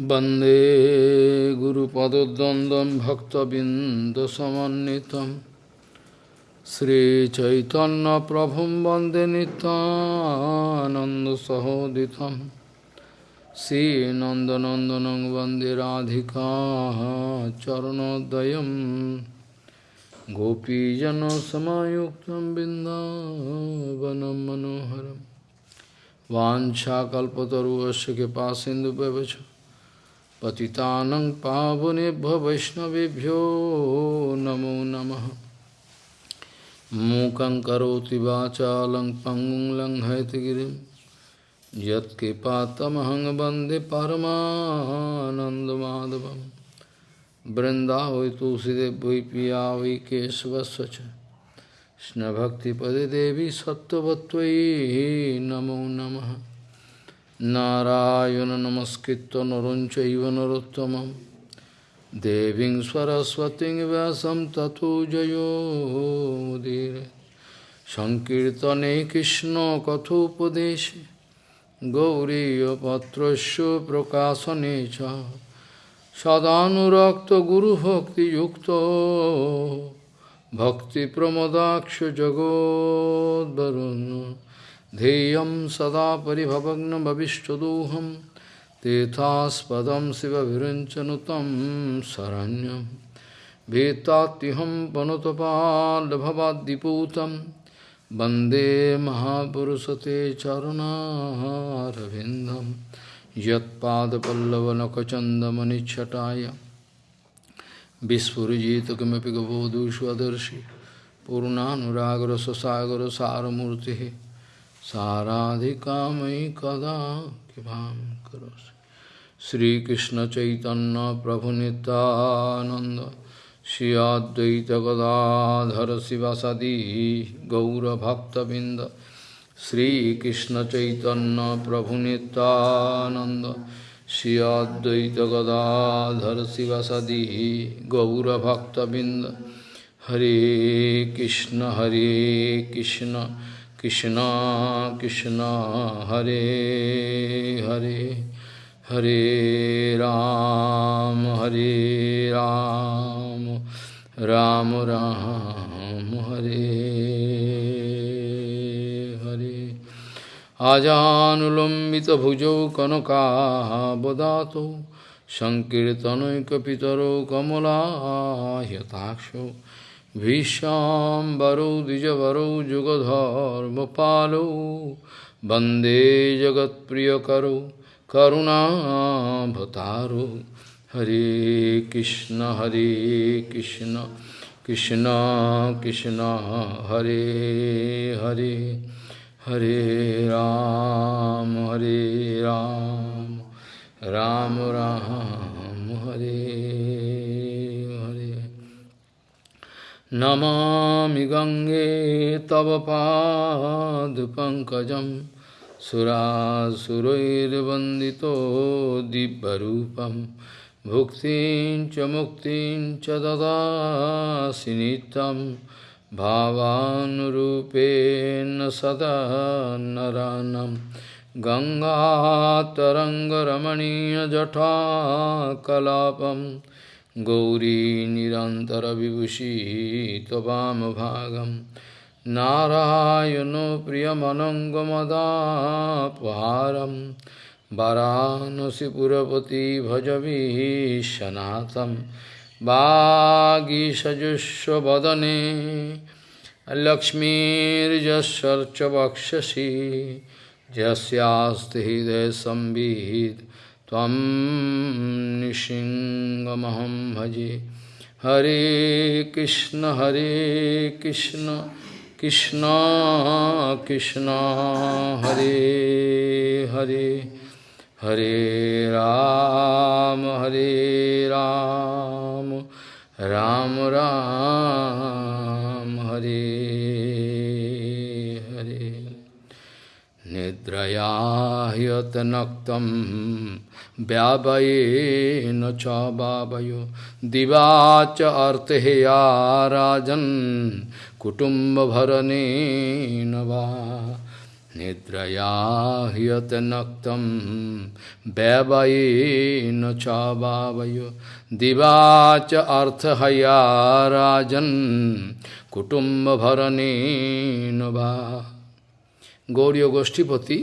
वन्दे गुरुपदद्वन्द्वं भक्तबिन्दसमन्वितं श्रीचैतन्यप्रभुं वन्दे नितानन्दसहोदितं श्रीनन्दनन्दनं वन्दे राधिका चरणोदयं गोपीजनसमायुक्तं बिन्दावनं मनोहरम् वाञ्छाकल्पतरुवस्य कृपा सिन्धुभ्यवच पतितानं पावनेभ्यो वैष्णवेभ्यो नमो नमः। मूकं करोति वाचालं पङ्गुं लङ्घयतिगिरिं यत्कृपातमहं वंदे परमानन्दमाधवं। वृन्दावै तुलसीदेव वै पिया वै केशवस्य च कृष्णभक्तिपदे देवी सत्त्ववत्त्वयि नमो नमः। নারায়ণ নমস্কৃত নরঞ্চ নরোত্তম দেবী সরস্বতীং ব্যাসম তথো জয়োদীর সংকীর্তনে কৃষ্ণ কথোপদেশ গৌরীপত্র প্রকাশনে চ সদানুরক্ত গুরুভক্তিযুক্ত ভক্তিপ্রমদাক্ষ জগদ্বরুণ ध्येयं सदा परिभवग्नभविष्टदोहं तीर्थास्पदं शिवभिरञ्चनुतं शरण्यं भीतात्युहं पनुतपाल्भवाद्दिपूतं वन्दे महापुरुषते चरुणारविन्दं यत्पादपल्लवनखचन्दमनिच्छटाय विस्फुजित किमपि गबोधुष्वदर्शि पूर्णानुरागर ससागर सारमूर्ति साराधिकामयि कदा कृपां करोसि श्रीकृष्ण चैतन्य प्रभु नित्यानंद श्री अद्वैत गदाधर शिवसदी गौरभक्तबिंद श्रीकृष्ण चैतन्य प्रभु Nityanand Krishna Krishna Hare Hare Hare Ram Hare Ram Ram Ram Hare Hare. Ajanulambita bhujau kanaka badato Sankirtanoy kapitaro kamala yataksho Vishambaro Dijavaro Jugadharmapalo Bande Jagat Priyakaro Karuna Bhataro Hare Krishna Hare Krishna Krishna Krishna Hare Hare Hare Ram Hare Ram Ram Ram, Ram Hare Namami Gange Tava Pad Pankajam Surasurairvandito Dibbarupam Bhuktin cha Muktin cha Dadasinitam भावानुरूपेण सदा नरानं गङ्गातरङ्गरमणीयजटाकलापं गौरी निरन्तरविभूषी त्ववामभागं नारायणो प्रियमनङ्गमदापहारं वरानसिपुरपति भजवीशनाथम् वागीषजुष्वदने वक्षसि यस्यास्ति हृदय संविद त्वं निशिङ्गमहं भजे। हरे कृष्ण हरे कृष्ण कृष्ण कृष्ण, हरे हरे। हरे राम हरे राम राम राम, हरे हरे। निद्रया ह्यतनक्तम् व्यावये न च वावयो दिवाच अर्तेया राजन् कुटुम्बभरणे न वा निद्रया ह्यत नक्तं व्यावये न च वावयो दिवाच अर्थहया राजन् कुटुम्बभरणे न वा गौर्य गोष्ठीपति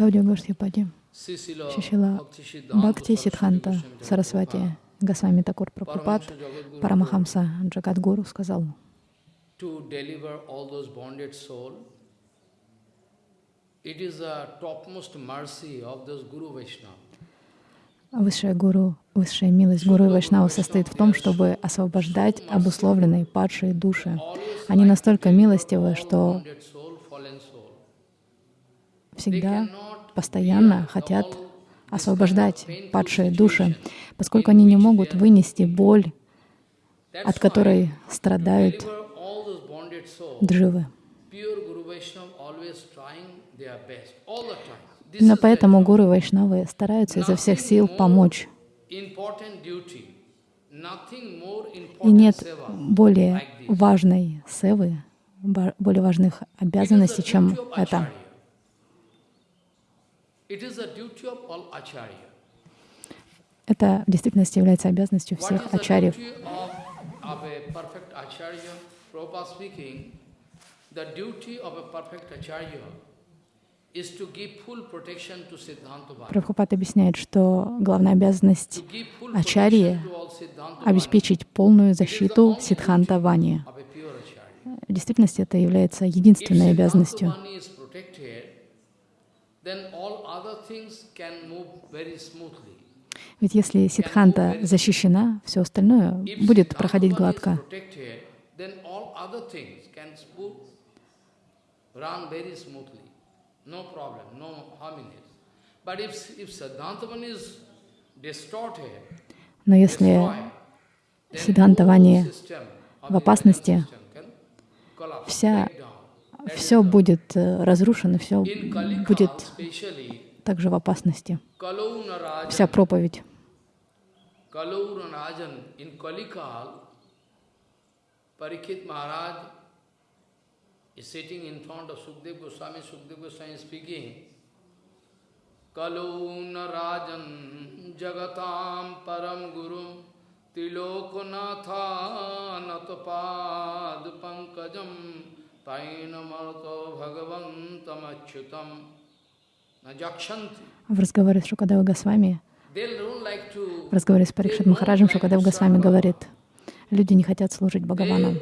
गौर्य गोष्ठीपति Шишила Бхакти Сидханта Сарасвати Госвами Такур Прабхупад Парамахамса Джагадгуру сказал. Высшая гуру, высшая милость гуру и вайшнава состоит в том, чтобы освобождать обусловленные падшие души. Они настолько милостивы, что всегда, постоянно хотят освобождать падшие души, поскольку они не могут вынести боль, от которой страдают дживы. Именно поэтому гуру вайшнавы стараются изо всех сил помочь. И нет более важной севы, более важных обязанностей, чем это. acharya. It is the duty of all acharya. Это в действительности является обязанностью всех ачарьев. Прабхупад объясняет, что главная обязанность ачарьи обеспечить полную защиту Сидханта Вани. В действительности это является единственной обязанностью. Vani is protected, then all other things can move very smoothly. Ведь если Сидханта защищена, все остальное будет проходить гладко. Но если destroyed, then Сиддханта whole Вани system of в опасности, вся, break down. That is все будет э, разрушено, все будет также в опасности. Вся проповедь. Kalau Narajan, in Kalikal, Parikit Maharaj is sitting in front of Sukdev Goswami, Sukdev Goswami is speaking, Kalau Narajan Jagatam Param Gurum Tiloknatha Natapad Pankajam В разговоре с Шукадева Госвами, в разговоре с Парикшит Махараджем, Шукадев Госвами говорит, люди не хотят служить Бхагавану.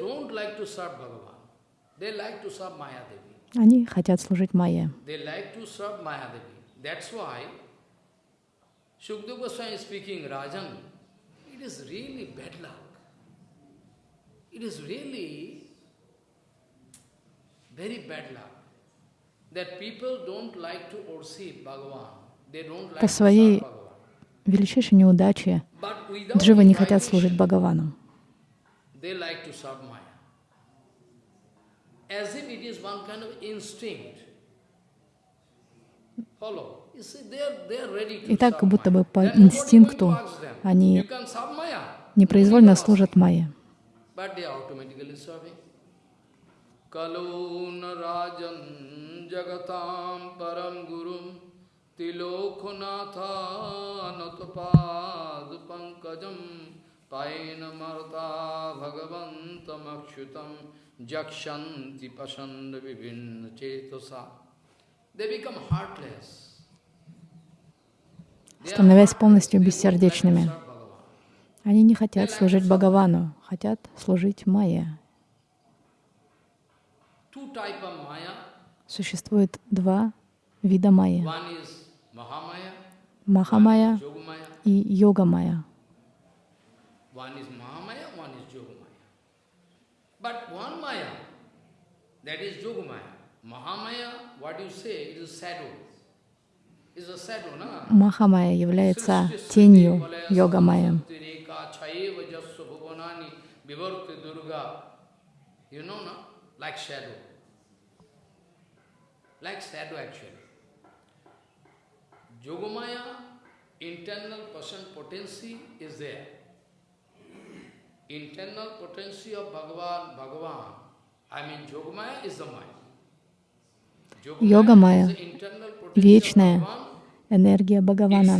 Они хотят служить Майе. They like to serve Maya Devi. That's why Shukdev Goswami is speaking, Rajan, it is really bad luck. It is really very bad luck that people don't like to worship Bhagavan. They don't like По своей величайшей неудаче дживы не хотят служить Бхагавану. И так, как будто бы по инстинкту они непроизвольно служат Майе. But they are automatically serving. Marta Bhagavantam Akshutam Jakshanti Pasanda Vibhinna Chetasa. They become heartless. They are Становясь полностью бессердечными. Они не хотят служить Бхагавану, хотят служить Майе. Существует два вида Mahamaya, Махамая и na? Махамая является тенью durga. You know, no? Like shadow. Like shadow actually. Yogamaya, internal person potency is there. Internal potency of Bhagavan, Bhagavan, I mean Yogamaya is the mind. Йога Майя, вечная энергия Бхагавана.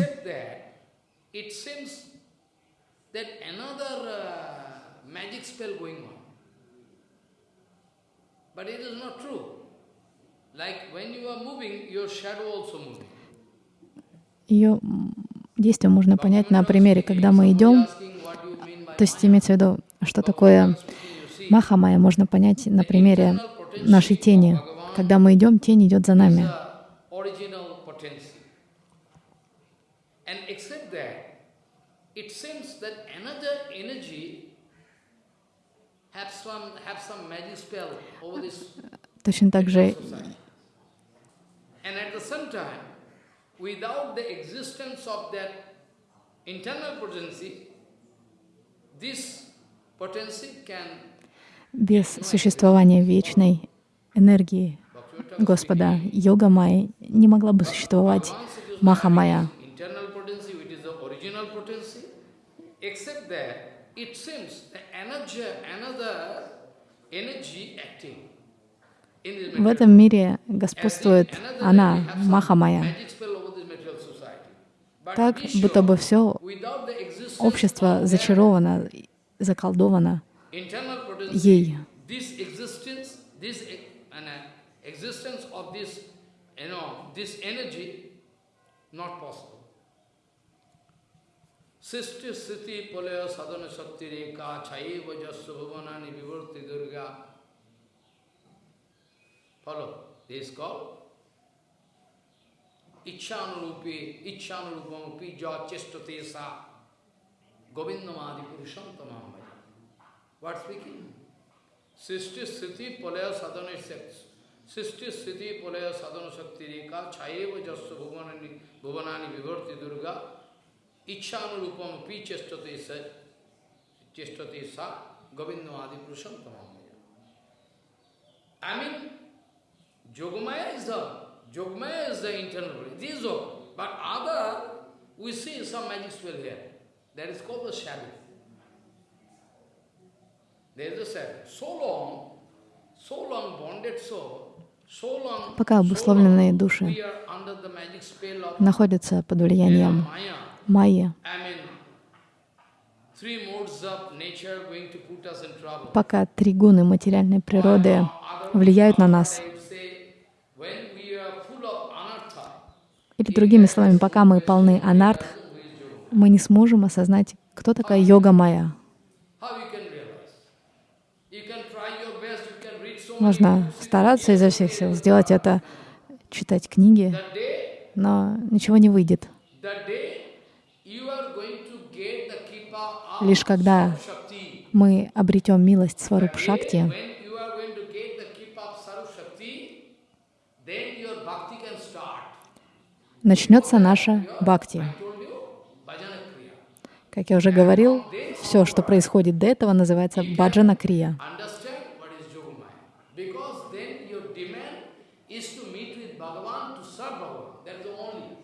uh. But it is not true. Ее действие можно понять на примере, когда мы идем, то есть имеется в виду, что такое Махамая, можно понять на примере нашей тени. Когда мы идем, тень идет за нами. Точно так же society. And at the same time, without the existence of that internal potency, this potency can без sуществования вечной энергии Господа Йога Майя не могла бы существовать Маха Майя. except that it seems the energy, another energy acting В этом мире господствует она, Маха Майя. Magic spell over this material society. But Так, будто бы все общество зачаровано, заколдовано ей. e- uh. Sisti sthiti palaya sadhana shakti reka chaiva jasya bhavanani vivarti durga. Follow. This is called Ichchanurupi, Ichchanurupamapi ja chestate Govindamadi purusham tamam. What speaking? Sisti sthiti palaya sadhana shakti. Sisti sthiti palaya sadhana shakti reka chaiva jasya bhavanani, bhavanani vivarti durga. Ichchanurupam api chestate sa Govindamadi purusham tamam. I mean, Yogamaya is the Yogamaya is the internal body. This is all. But other, we see some magic spell here. That is called the shadow. There is a shadow. So long, so long bonded soul, Пока обусловленные души находятся под влиянием trouble. пока три гуны материальной природы влияют на нас. I would say, when we are full of anartha, Или другими словами, пока мы полны анартх, мы не сможем осознать, кто такая йога many Можно стараться изо всех сил сделать это, читать книги, но ничего не выйдет. Лишь когда мы обретем милость Сваруп Шакти, when you are going to get the kippa of Sarup Shakti, then your bhakti can start. Начнется наша бхакти. Как я уже говорил, все, что происходит до этого, называется баджана крия. Understand what is Yogamaya. Because then your demand is to meet with Bhagavan, to serve Bhagavan. That is the only.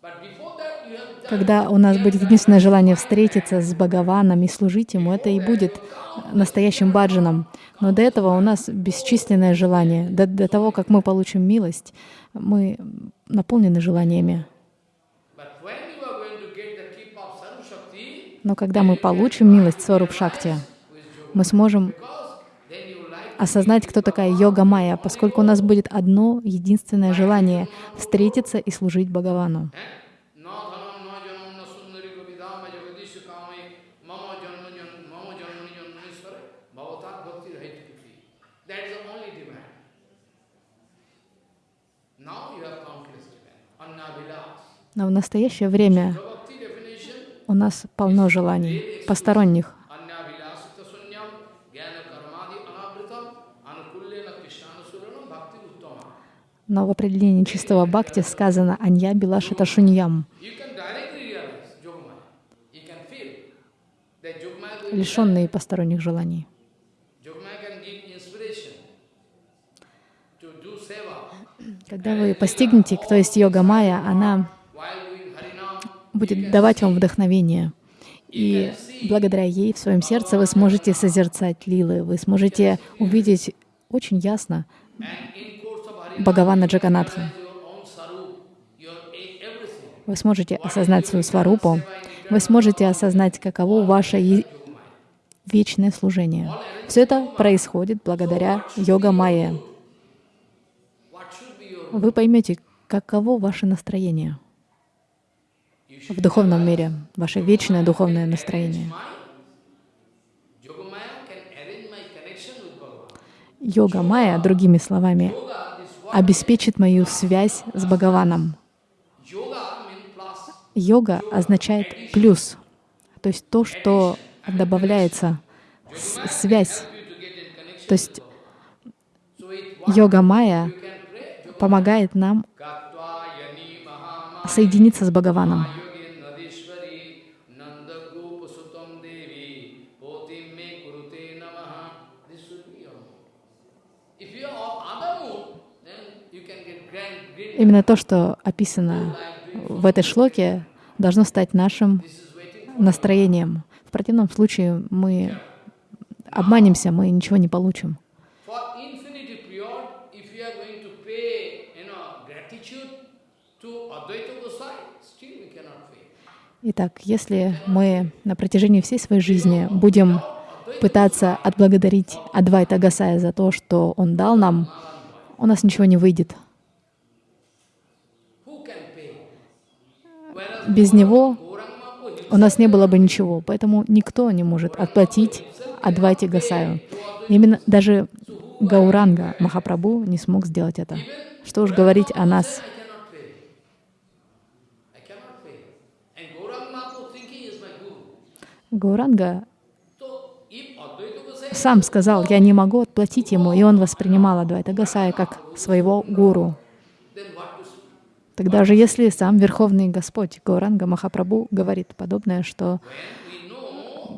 But before that, you have done Когда у нас будет единственное желание встретиться с Бхагаваном и служить Ему, это и будет настоящим баджаном. Но до этого у нас бесчисленное желание. До, до того, как мы получим милость, мы наполнены желаниями. Но когда мы получим милость Сваруп Шакти, мы сможем осознать, кто такая йога майя, поскольку у нас будет одно единственное желание — встретиться и служить Бхагавану. Но в настоящее время у нас полно желаний, посторонних. Но в определении чистого бхакти сказано «Анья Билашита Шуньям». Лишенные посторонних желаний. Когда вы постигнете, кто есть йога майя, она будет давать вам вдохновение. И благодаря ей в своем сердце вы сможете созерцать лилы, вы сможете увидеть очень ясно Бхагавана Джаганатха. Вы сможете осознать свою сварупу, вы сможете осознать, каково ваше вечное служение. Все это происходит благодаря йога майя. What should be your Вы поймете, каково ваше настроение в духовном мире, ваше вечное духовное настроение. Йога майя, другими словами, обеспечит мою связь с Бхагаваном. Йога означает плюс, то есть то, что добавляется, связь. То есть йога майя помогает нам соединиться с Бхагаваном. Именно то, что описано в этой шлоке, должно стать нашим настроением. В противном случае мы обманемся, мы ничего не получим. Итак, если мы на протяжении всей своей жизни будем пытаться отблагодарить Адвайта Гасая за то, что он дал нам, у нас ничего не выйдет. Без него у нас не было бы ничего, поэтому никто не может отплатить Адвайте Гасаю. Именно даже Гауранга Махапрабху не смог сделать это. Что уж говорить о нас. Гауранга сам сказал, я не могу отплатить ему, и он воспринимал Адвайта Гасая как своего гуру. Then what to speak? Тогда же, если сам Верховный Господь Гауранга Махапрабху говорит подобное, что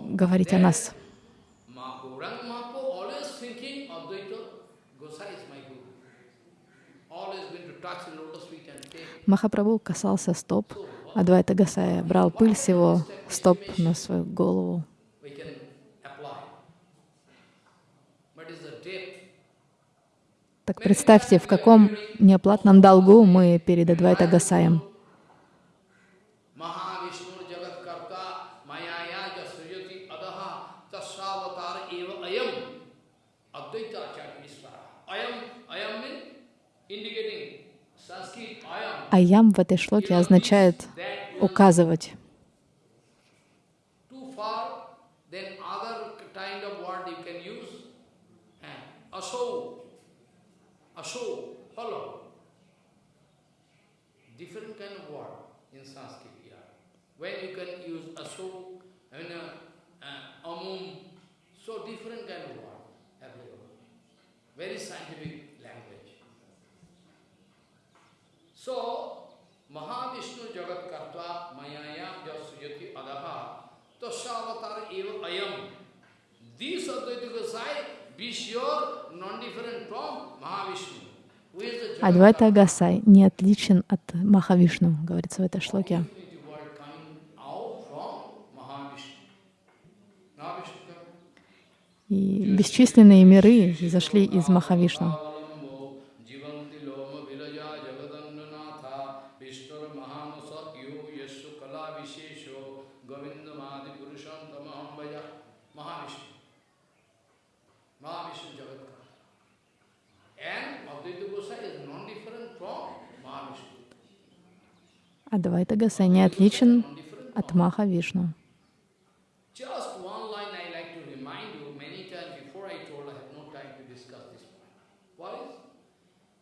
говорить о нас. Махапрабху касался стоп Адвайта Гасая, брал пыль с его стоп на свою голову. we can apply. But is the depth. Так представьте, в каком неоплатном долгу мы перед Адвайта Гасаем. Аям в этой шлоке означает указывать. Aso, follow. Different kind of word in Sanskrit here. When you can use aso, and uh, uh, amum, so different kind of word applicable. Very scientific language. So, Mahavishnu Jagat Karta Mayaya Jasuyati Adaha Tasavatar Eva Ayam. This Advaita Gosai, Адвайта Гасай не отличен от Махавишну, говорится в этой шлоке. И бесчисленные миры изошли из Махавишну. Avalambo, Jivanti Loma Vilaja Jagadandranatha, Vishnu Mahamasa Yu Yeshu Kala Vishesho, Govinda Mahadi Purusham Tamaham Vaja, Mahavishnu. Mahavishnu Jagatkar. And Advaita Gosai is non-different from Mahavishnu. Адвайта Гасай не отличен от Махавишну. Just one line I like to remind you, many times before I told, I have no time to discuss this point. What is?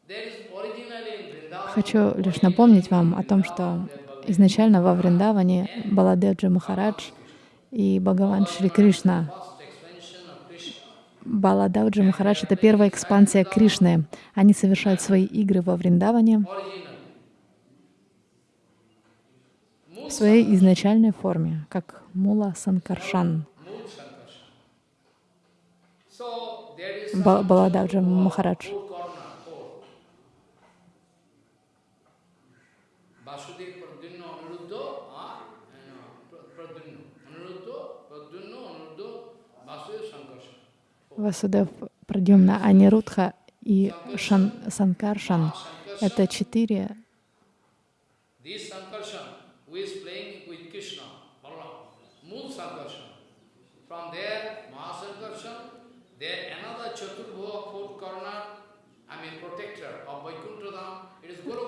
There is originally in Vrindavan, Хочу лишь напомнить вам о том, что изначально во Вриндаване Баладеджа Махарадж и Бхагаван Шри Кришна. Баладауджа Махарадж — это первая экспансия Кришны. Они совершают свои игры во Вриндаване в своей изначальной форме, как Мула Санкаршан. Mood Sankarshan. So there is Ба- Баладауджа Махарадж. Васудев Прадюмна Анирудха и шан, Санкаршан — это четыре This Sankarshan, who is playing with Krishna, Balaram, Mool Sankarshan. From there, Mahasankarshan, there another Chaturbhuva, fourth corner, I mean protector of Vaikuntha Dham, it is Guru четыре защитника Вайкунтха. м, From there, in it, from there, the Sankarshan, the three Purushavatara come. One is Karananavasai, ah, Karananavasai, one is Garbhodasai, one is Kirudasai. Only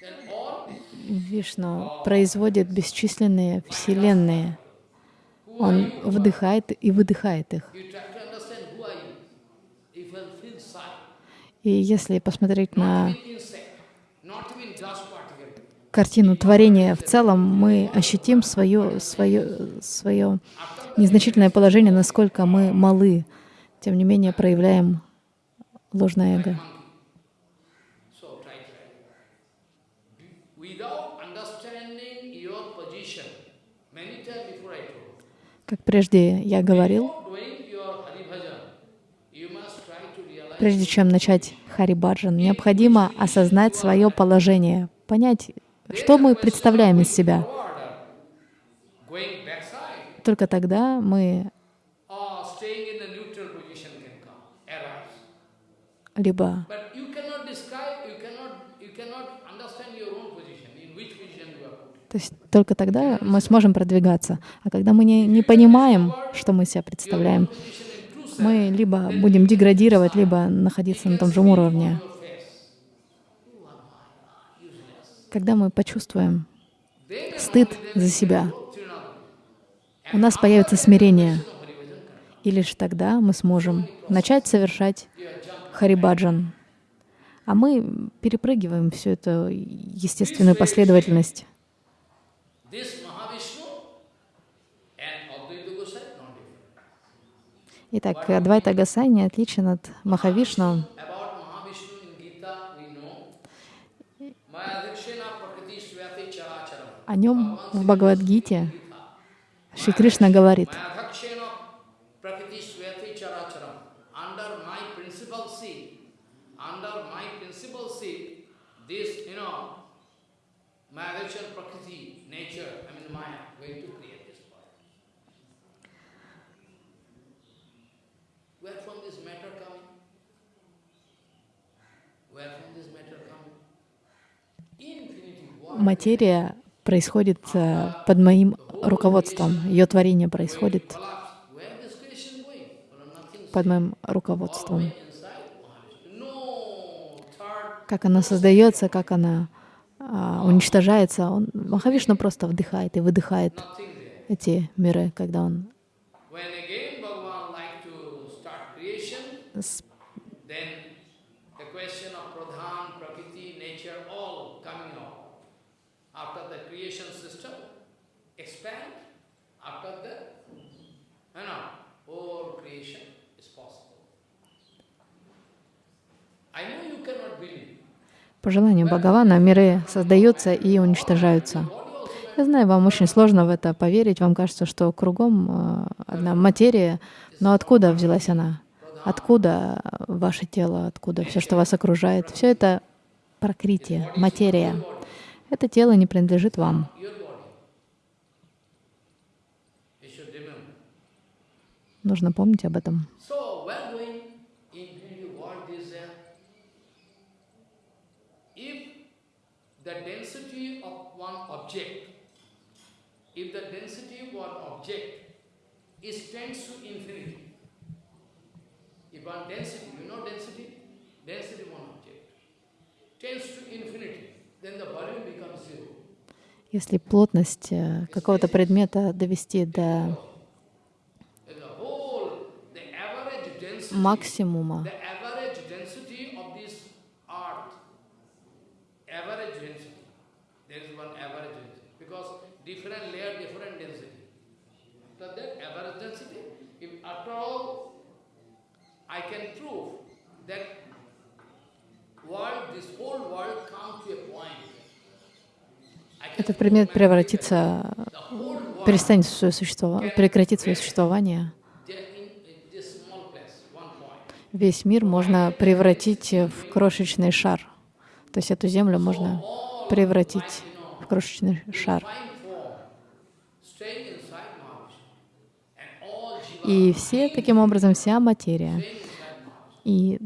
then all Вишну производит бесчисленные вселенные. Он вдыхает и выдыхает их. И если посмотреть на картину творения в целом, мы ощутим свое, свое, свое незначительное положение, насколько мы малы. Тем не менее, проявляем ложное эго. Как прежде я говорил, прежде чем начать Харибаджан, необходимо осознать свое положение, понять, что мы представляем из себя. Только тогда мы or staying in the neutral position can come, arise. либо But you cannot describe, you cannot, you cannot understand your own position, in which position you are put. То есть только тогда мы сможем продвигаться. А когда мы не, не понимаем, что мы себя представляем, мы либо будем деградировать, либо находиться на том же уровне. Когда мы почувствуем стыд за себя, у нас появится смирение. И лишь тогда мы сможем начать совершать Харибаджан. А мы перепрыгиваем всю эту естественную последовательность. Итак, Адвайта Гасай не отличен от Махавишну. О нем в Бхагавадгите Шри Кришна говорит, Mayadhikshena prakriti swati characharам. Under my principal seat, under my principal seat, this, you know, Mayadhikshena prakriti, nature, I mean Maya, going to create this world. Where from this matter coming? Where from this matter coming? Infinity world. Материя происходит э, под моим руководством, ее творение происходит под моим руководством. Как она создается, как она уничтожается. Он, Махавишну просто вдыхает и выдыхает эти миры, когда он. I know you cannot believe. По желанию Бхагавана миры создаются и уничтожаются. Я знаю, вам очень сложно в это поверить. Вам кажется, что кругом э, одна материя, но откуда взялась она? Откуда ваше тело? Откуда все, что вас окружает? Все это прокритие, материя. Это тело не принадлежит вам. Нужно помнить об этом. So, when going into what is there? If the density of one object, if the density of one object is tends to infinity, if one density, you know density? Density of one object tends to infinity, then the volume becomes zero. Если плотность э, какого-то предмета довести до максимума, The average density of this earth, average density, there is one average density, because different layer, different density. After that, average density, if after all I can prove that world, this whole world come to a point. I can Этот предмет превратится, перестанет свое существование, прекратит свое существование. Весь мир можно превратить в крошечный шар. То есть эту землю можно превратить в крошечный шар. И все, таким образом, вся материя, и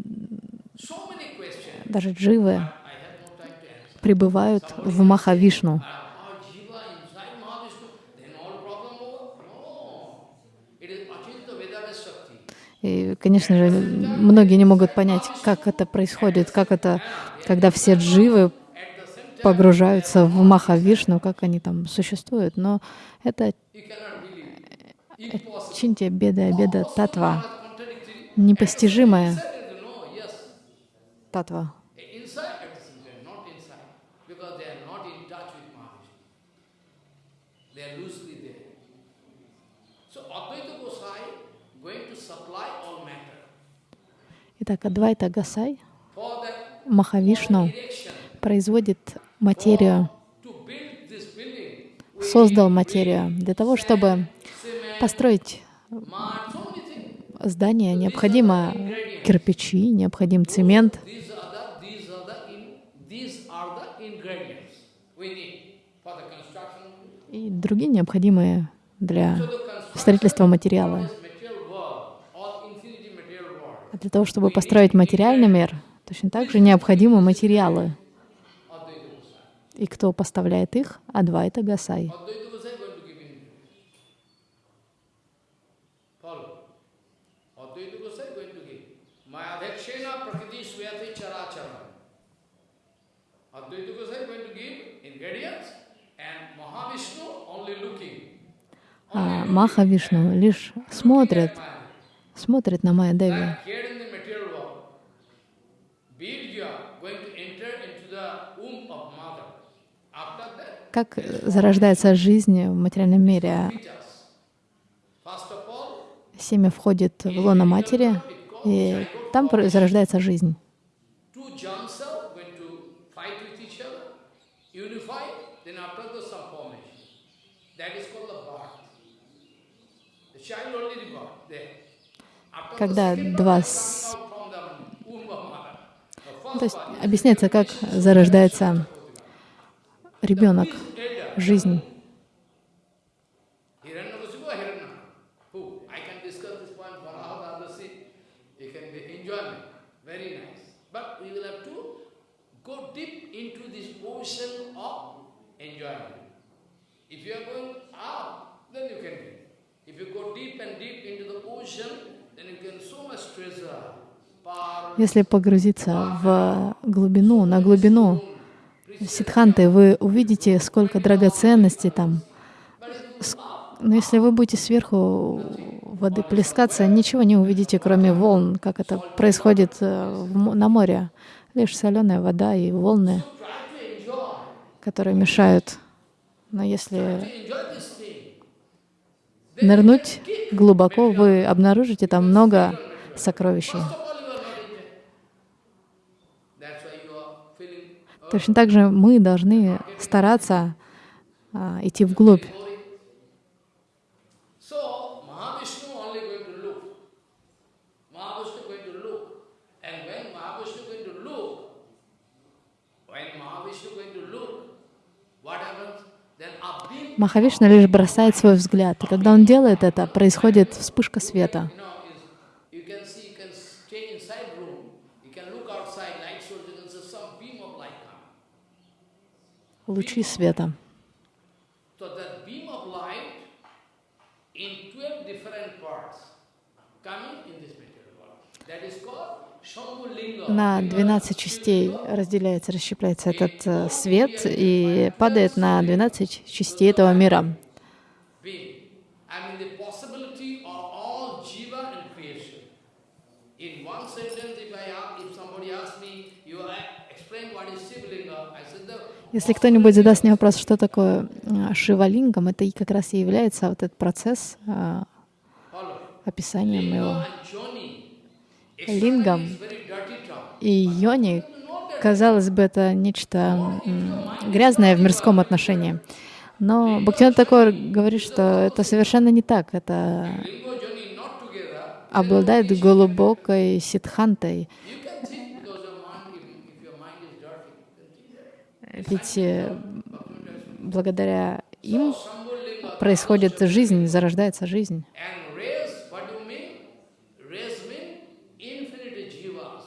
даже дживы пребывают в Махавишну. Uh, Our jiva inside Mahavishnu, then all problem over? No. It is Achinta Vedana Shakti. И, конечно же, многие не могут понять, как это происходит, как это, когда все дживы погружаются в Махавишну, как они там существуют. Но это чинтия беда, беда татва, непостижимая татва. Inside, at the same time, not inside. Because they are not in touch with Mahavishnu. They are loosely there. So Advaita Gosai going to supply all matter. Итак, Адвайта Гасай, Махавишну, производит материю, создал материю для того, чтобы построить здание, необходимо кирпичи, необходим цемент. These are the, these are the, А для того, чтобы построить материальный мир, точно так же необходимы материалы. И кто поставляет их? Адвайта Гасай. А Маха Вишну лишь смотрит. Смотрит на Майя Деви. Как зарождается жизнь в материальном мире? Семя входит в лоно матери, и там зарождается жизнь. That is called the birth. The child there. Когда два с- То есть объясняется, как зарождается ребенок, жизнь. If you Если погрузиться в глубину, на глубину Сидханты, вы увидите, сколько драгоценностей там. Но если вы будете сверху воды плескаться, ничего не увидите, кроме волн, как это происходит э, на море. Лишь соленая вода и волны, которые мешают. Но если To enjoy this thing. Нырнуть глубоко, вы обнаружите там много сокровищ. Точно так же мы должны стараться а, идти вглубь. glory. So, Mahavishnu only going to look. Mahavishnu going to look. And when Mahavishnu going to look, when Mahavishnu going to look, what happens? Then a beam, Махавишна лишь бросает свой взгляд. И когда он делает это, происходит вспышка света. you know, is, you can see, you can stay inside room, you can look outside, light source, you can see some beam of light come. Лучи света. So that beam of light in 12 different parts coming in this material world. That is called Shambhu Linga. На 12 частей разделяется, расщепляется этот э, свет и падает на 12 частей этого мира. Если кто-нибудь задаст мне вопрос, что такое а, Шивалингам, это и как раз и является вот этот процесс Follow. описанием его. Лингам и йони, казалось бы, это нечто грязное в мирском отношении. Но Бхактивinoda такой говорит, что это совершенно не так. Это обладает глубокой ситхантой. Ведь э, благодаря им происходит жизнь, зарождается жизнь. and rays, what do you mean? Rays mean infinite jivas.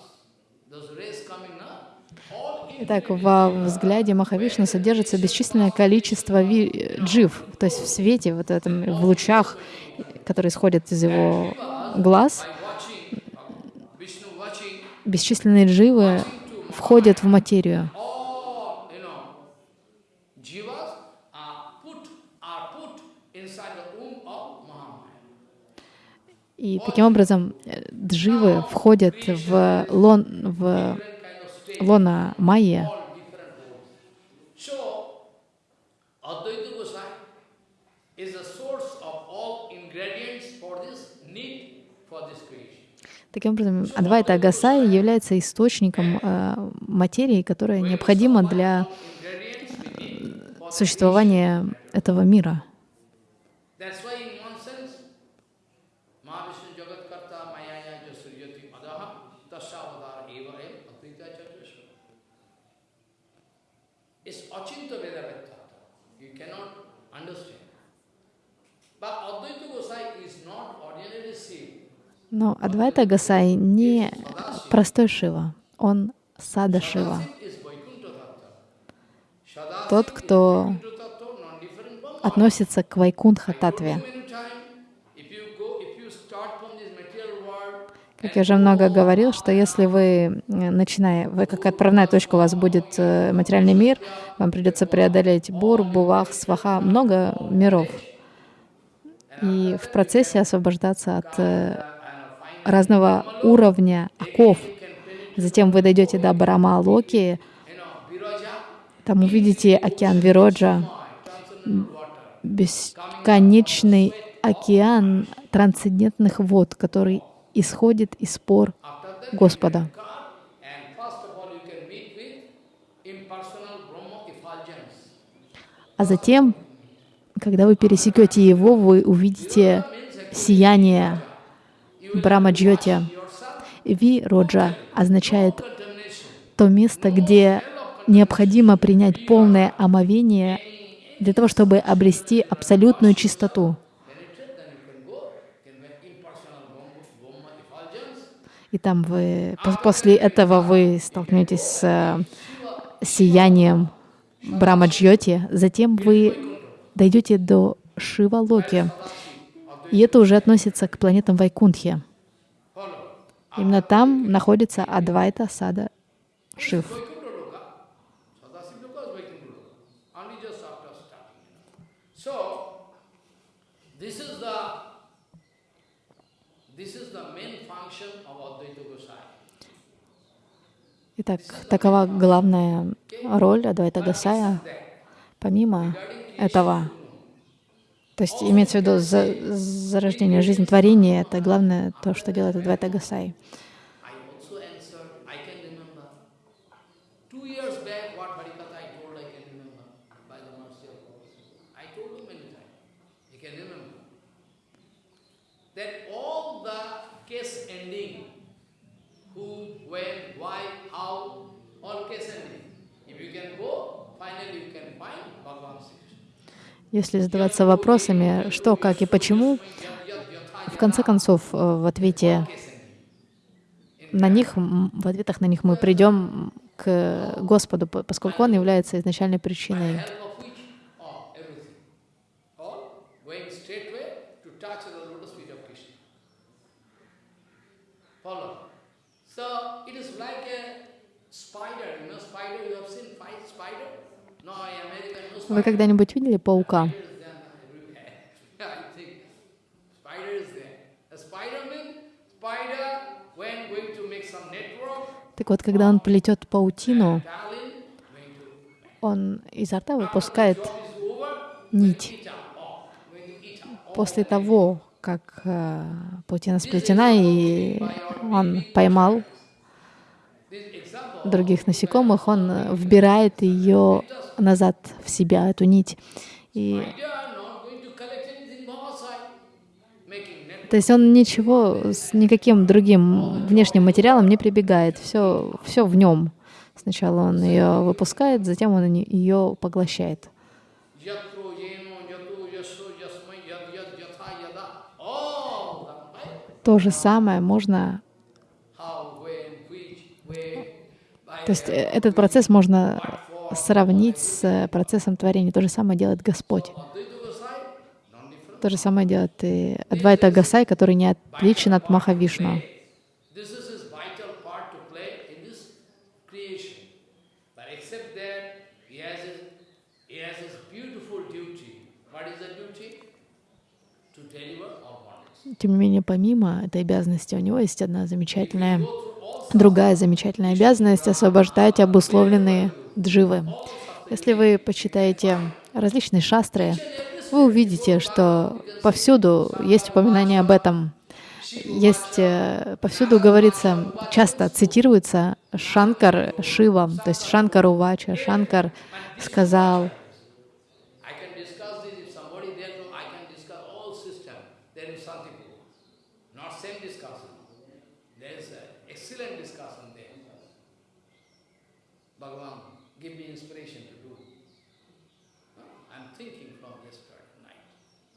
Those rays coming up, all Итак, во взгляде Махавишну содержится бесчисленное количество джив, то есть в свете, вот этом, в лучах, которые исходят из его глаз, бесчисленные дживы входят в материю. И таким образом э, дживы входят в, лон, в лона Майя. Таким образом, Адвайта Агасай является источником э, материи, которая необходима для существования этого мира. That's why in one sense, Mahavishnu Jagatkarta Mayaya Jasuryati Adaha Tasavadar Eva Em Advaita Chaturashvara. It's Achinta Veda Vettata. You cannot understand. But Advaita Gosai is not ordinary Shiva. Но Адвайта Агасай не простой Шива, он Сада Шива. Тот, кто относится к Вайкунтха Татве. Как я уже много говорил, что если вы, э, начиная, вы как отправная точка у вас будет э, материальный мир, вам придется преодолеть Бур, Бувах, Сваха, много миров. И в процессе освобождаться от э, разного уровня оков. Затем вы дойдете до Барама Локи, там увидите океан Вироджа, бесконечный океан трансцендентных вод, который исходит из пор Господа. А затем, когда вы пересекете его, вы увидите сияние Брамаджьоти. Ви Роджа означает то место, где необходимо принять полное омовение для того, чтобы обрести абсолютную чистоту. И там вы, пос- после этого вы столкнетесь с э, сиянием Брамаджьоти, затем вы дойдете до Шивалоки. И это уже относится к планетам Вайкунтхи. Именно там находится Адвайта Сада Шив. Итак, такова главная роль Адвайта Гасая. Помимо этого, то есть имеется в виду за, зарождение жизни творения, это главное то, что делает Адвайта Гасай. Finally you can find Bhagavan Sri. Если задаваться вопросами, что, как и почему, в конце концов, э, в ответе на них, в ответах на них мы придем к Господу, по- поскольку Он является изначальной причиной. So it is like a spider, you know, spider, you have seen spider? Вы когда-нибудь видели паука? Так вот, когда он плетет паутину, он изо рта выпускает нить. После того, как э, паутина сплетена, и он поймал других насекомых, он э, вбирает ее назад в себя, эту нить. И, то есть он ничего с никаким другим внешним материалом не прибегает. Все, все в нем. Сначала он ее выпускает, затем он ее поглощает. То же самое можно How, when, which, where, by То есть э, этот процесс можно сравнить с э, процессом творения. То же самое делает Господь. То же самое делает и Адвайта Гасай, который не отличен от Махавишну. Тем не менее, помимо этой обязанности, у него есть одна замечательная, другая замечательная обязанность — освобождать обусловленные дживы. Если вы почитаете различные шастры, вы увидите, что повсюду есть упоминание об этом. Есть, э, повсюду говорится, часто цитируется Шанкар Шива, то есть Шанкар Увача, Шанкар сказал. There is a excellent discussion there. Bhagavan, give me inspiration to do. I'm thinking from yesterday night.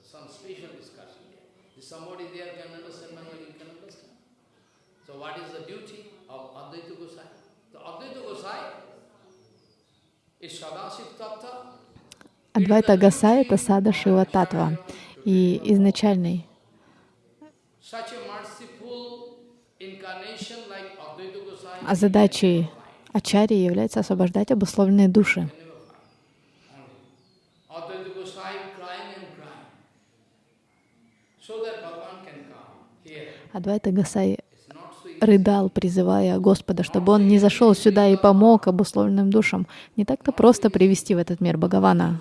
Some special discussion there. If somebody there can understand Bengali, can understand. So what is the duty of Advaita Gosai? The Advaita Gosai is Sadasiv Tattva, Адвайта Гасай — это сада Шива Татва. И изначальный Such a merciful incarnation like Advaita Gosai А задачей Ачарьи является освобождать обусловленные души. Адвайта Гасай рыдал, призывая Господа, чтобы он не зашел сюда и помог обусловленным душам. Не так-то просто привести в этот мир Бхагавана.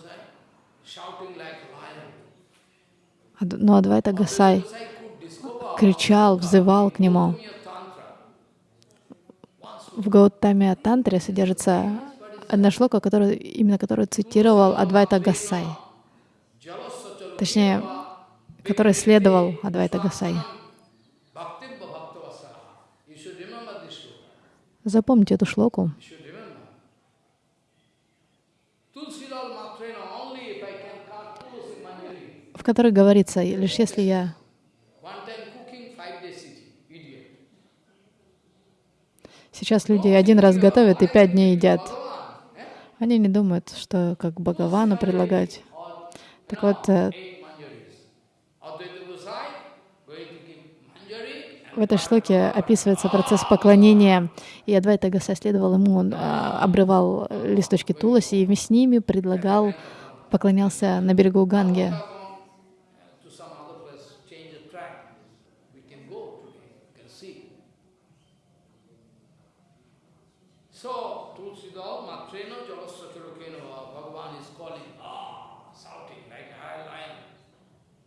Но Адвайта Гасай кричал, взывал к нему. В Гаутаме Тантре содержится одна шлока, которую, именно которую цитировал Адвайта Гасай. Точнее, который следовал Адвайта Гасай. Запомните эту шлоку. В которой говорится, лишь если я Сейчас люди один раз готовят и пять дней едят. Они не думают, что как Бхагавану предлагать. Так вот, э, в этой шлоке описывается процесс поклонения, и Адвайта Гасай следовал ему, он а, обрывал листочки Туласи и с ними предлагал, поклонялся на берегу Ганги. to some other place, change the track. We can go today, you can see. So, Tulsidal Matrena Jalasachurukena Bhagavan is calling, ah, shouting like a high lion. Day by day, months after months, you have to appear, Bhagavan. There is a condition of this world. By the, by the prayer of Advaita Gosai, Bhagavan is bound to appear. Bhagavan is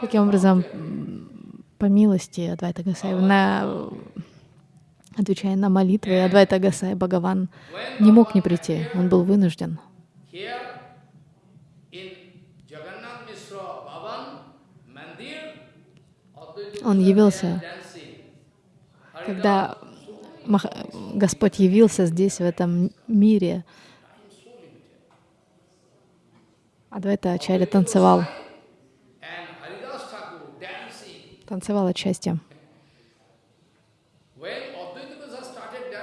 Таким образом, to appear. м, по милости Адвайта Гасай, на, отвечая на молитвы Адвайта Гасай, Бхагаван не мог не прийти, он был вынужден. Here in Jagannath Mishra Bhavan Mandir, Advaita Он явился, когда Господь явился здесь, в этом мире. Адвайта Ачарья танцевал, танцевал от счастья.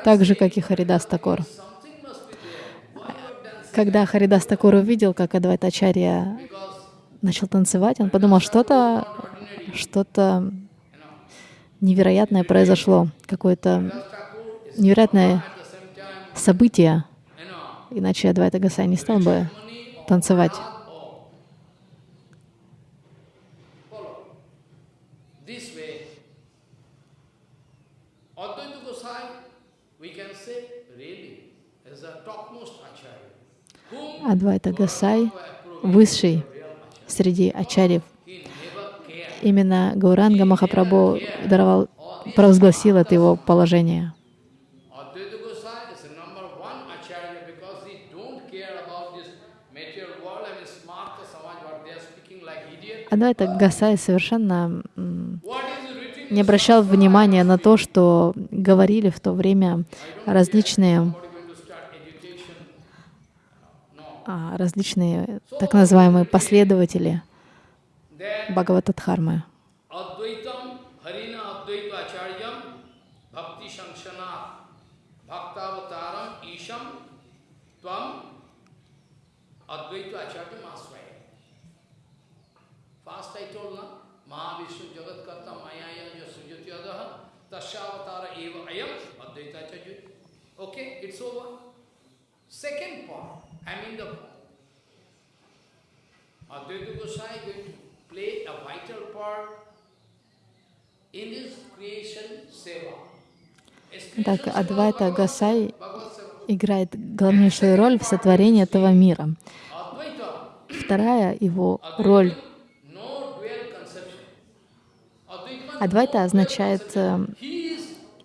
Так же, как и Харидас Такор. Когда Харидас Такор увидел, как Адвайта Ачарья начал танцевать, он подумал, что-то что-то невероятное произошло, какое-то невероятное событие. Иначе Адвайта Гасай не стал бы танцевать. Адвайта Гасай высший среди ачарьев. Именно Гауранга Махапрабху даровал, провозгласил это его положение. Адвайта Гасай совершенно не обращал внимания на то, что говорили в то время различные, а, различные так называемые последователи Bhagavata Dharma. First I told na Mahavishnu Jagat Karta Mayaya Yasujyoti Adaha Tashavatara Eva Ayam Advaita Acharya. Okay, it's over. Second part, I mean the Advaita Gosai going to play a vital part in this creation seva. Так, Адвайта Гасай играет главнейшую роль в сотворении этого мира. Вторая его роль Адвайта означает э,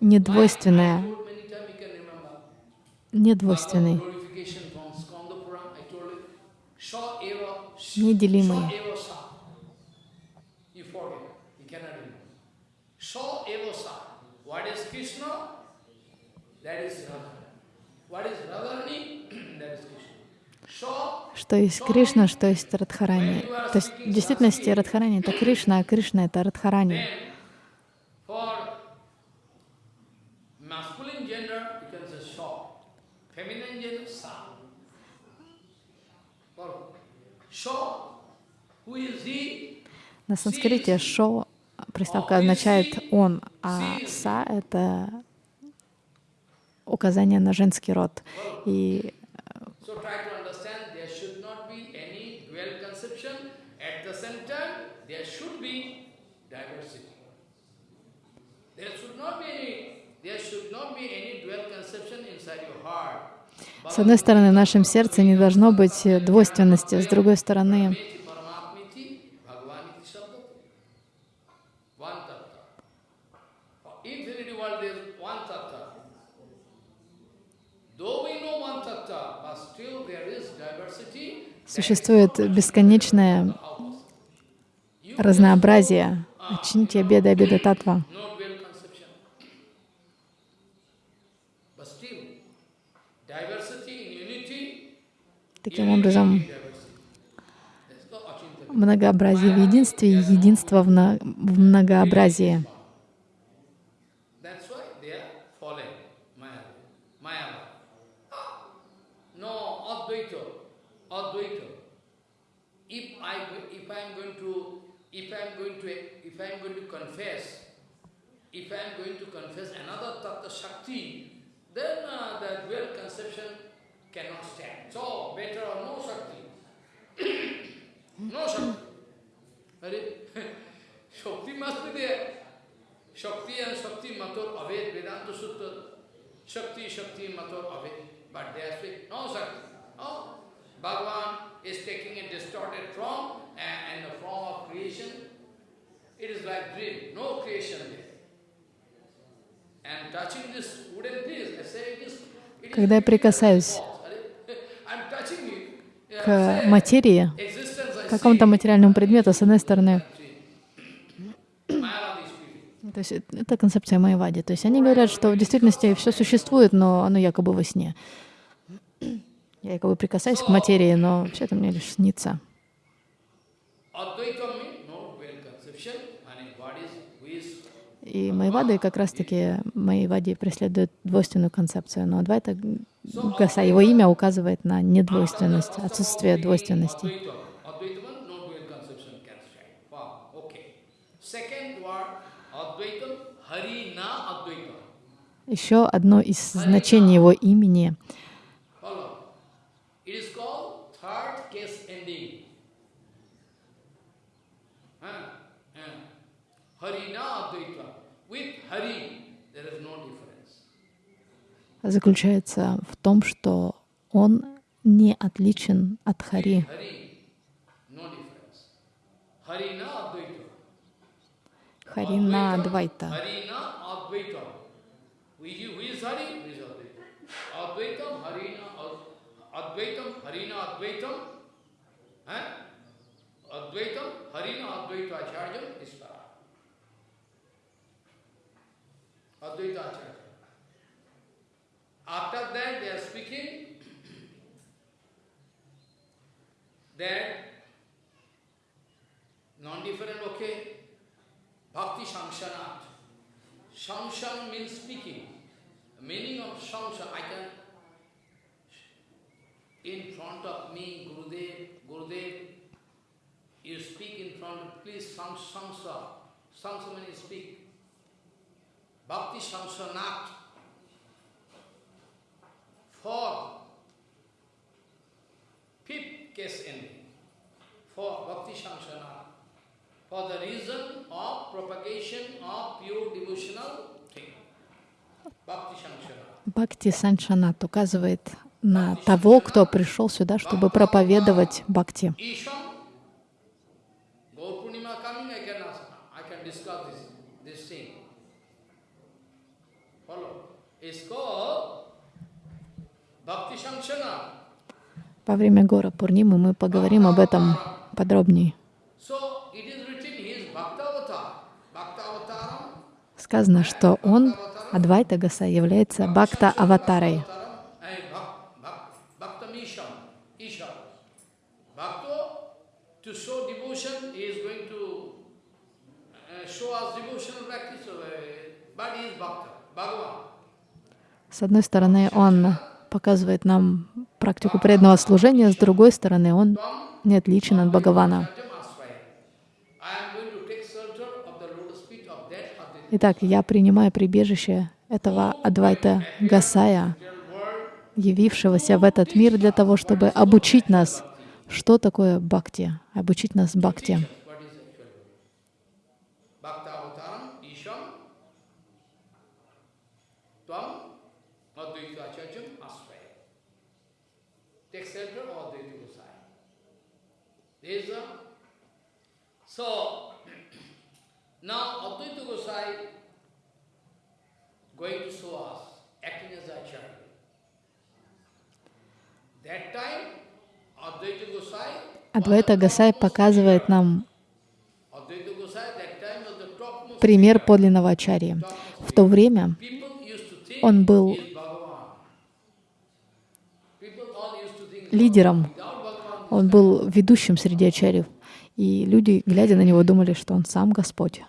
недвойственное, недвойственный, Glorification from Skanda Purana, I told you. Sha eva, неделимый. Sha eva sa. You forget, you cannot remember. Sha eva sa. What is Krishna? That is Radharani. What is Radharani? that is Krishna. Что есть Кришна, что есть Радхарани. То есть в действительности Радхарани — это Кришна, а Кришна — это Радхарани. На санскрите «шо» приставка означает «он», а «са» — это указание на женский род. И с одной стороны, в нашем сердце не должно быть двойственности, с другой стороны, Meti Paramatmiti, Bhagavaniti Shabdati. One tattva. For infinity world there is one tattva. Though we know one tattva, but still there is diversity. Существует бесконечное разнообразие. Чинтия беда беда татва. Таким образом, многообразие в единстве и единство в многообразии. If I am going to confess, if I am going to confess another Tattva Shakti, then uh, the dual conception cannot stand. So better no Shakti. no Shakti. Shakti must be there. Shakti and Shakti Mator Aved Vedanta Sutta. Shakti, Shakti Mator Aved. But they are saying, no Shakti. No. Bhagavan is taking a distorted form and, and the form of creation. It is like dream, no creation there. And touching this wooden piece, I say it is, Когда я прикасаюсь к материи, к какому-то материальному предмету, с одной стороны, то есть это концепция Майвади. То есть они говорят, что в действительности все существует, но оно якобы во сне. Я якобы прикасаюсь к материи, но все это мне лишь снится. Advaita means no dual conception, and what is, who is И Майвады как раз-таки Майвади преследует двойственную концепцию, но Адвайта Гаса, его имя указывает на недвойственность, отсутствие двойственности. Еще одно из значений его имени Follow. called third case ending. Huh? Huh. Harina Advaita. With Hari, there is no difference. Заключается в том, что он не отличен от Хари. Difference. Harina Advaita. Харина Адвайта. Harina Advaita Acharya. After that they are speaking that non-different, okay, Bhakti Shangshanat. Shangshan means speaking. The meaning of Shangshan, I can, in front of me, Gurudev, Gurudev, you speak in front please, Sang, Sangsa. Sangsa means speak. Bhakti Shangshanat. For fifth case ending, for Bhakti Shangshanat. for the reason of propagation of pure devotional thing. Бхакти Санчанат указывает на того, кто пришел сюда, чтобы проповедовать бхакти. Isham, Gaur Purnima coming, I can ask, I can discuss this, this thing. Follow. It's called Bhakti Shankshana. Во время Гора Пурнимы мы поговорим об этом подробнее. Сказано, что он, Адвайта Гаса, является Бхакта-аватарой. Uh, uh. С одной стороны, он показывает нам практику преданного служения, с другой стороны, он не отличен от Бхагавана. Итак, я принимаю прибежище этого Адвайта Гасая, явившегося в этот мир для того, чтобы обучить нас, что такое бхакти, обучить нас бхакти. What is actual? Bhakta Avataram, Isham, Tvam, Advaita Acharyam, Asvaya. Take shelter of Advaita Gosai. There is a... So, now Advaita Gosai going to show us, acting as Acharya. That time, Advaita Gosai Адвайта Гасай показывает нам пример подлинного ачарьи. В то время он был лидером. Он был ведущим среди ачарьев. И люди, глядя на него, думали, что он сам Господь.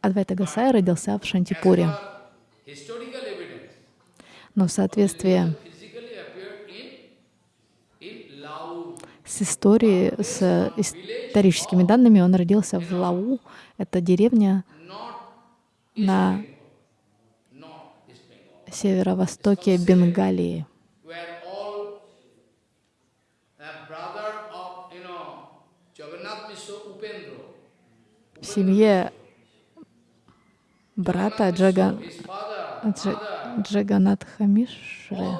Адвайта Гасай родился в Шантипуре, но в соответствии с историей, с историческими данными, он родился в Лау. Это деревня на северо-востоке Бенгалии. В семье брата Джага, Дж, Джаганатха Мишры.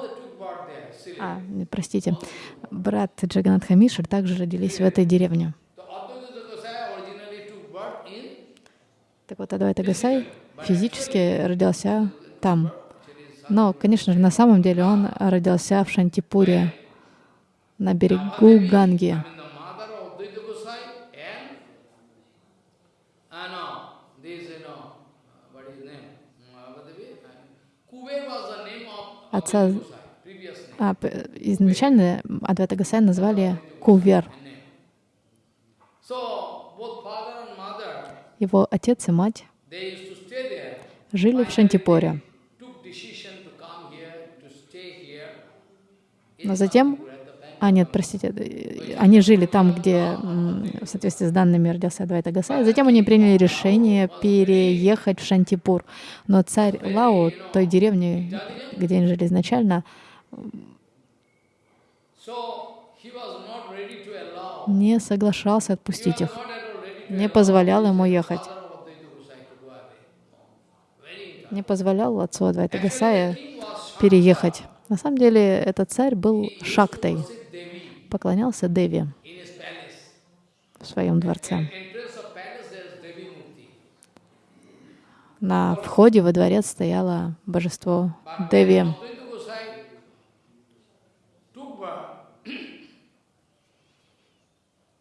А, простите, брат Джаганатха Мишры также родились в этой деревне. Так вот, Адвайта Гасай физически родился там. Но, конечно же, на самом деле он родился в Шантипуре, на берегу Ганги. Uh, uh? Uh? Uh, Отца а, изначально Адвайта Гасай назвали Кувер. Его отец и мать they used to stay there. Жили в in Но затем. А, нет, простите, они жили там, где в соответствии с данными родился Адвайта Гасай. Затем они приняли решение переехать в Шантипур. Но царь Лао, той деревни, где они жили изначально, не соглашался отпустить их, не позволял ему ехать. Не позволял отцу Адвайта Гасая переехать. На самом деле этот царь был шактой, поклонялся Деви в своем дворце. На входе во дворец стояло божество Деви.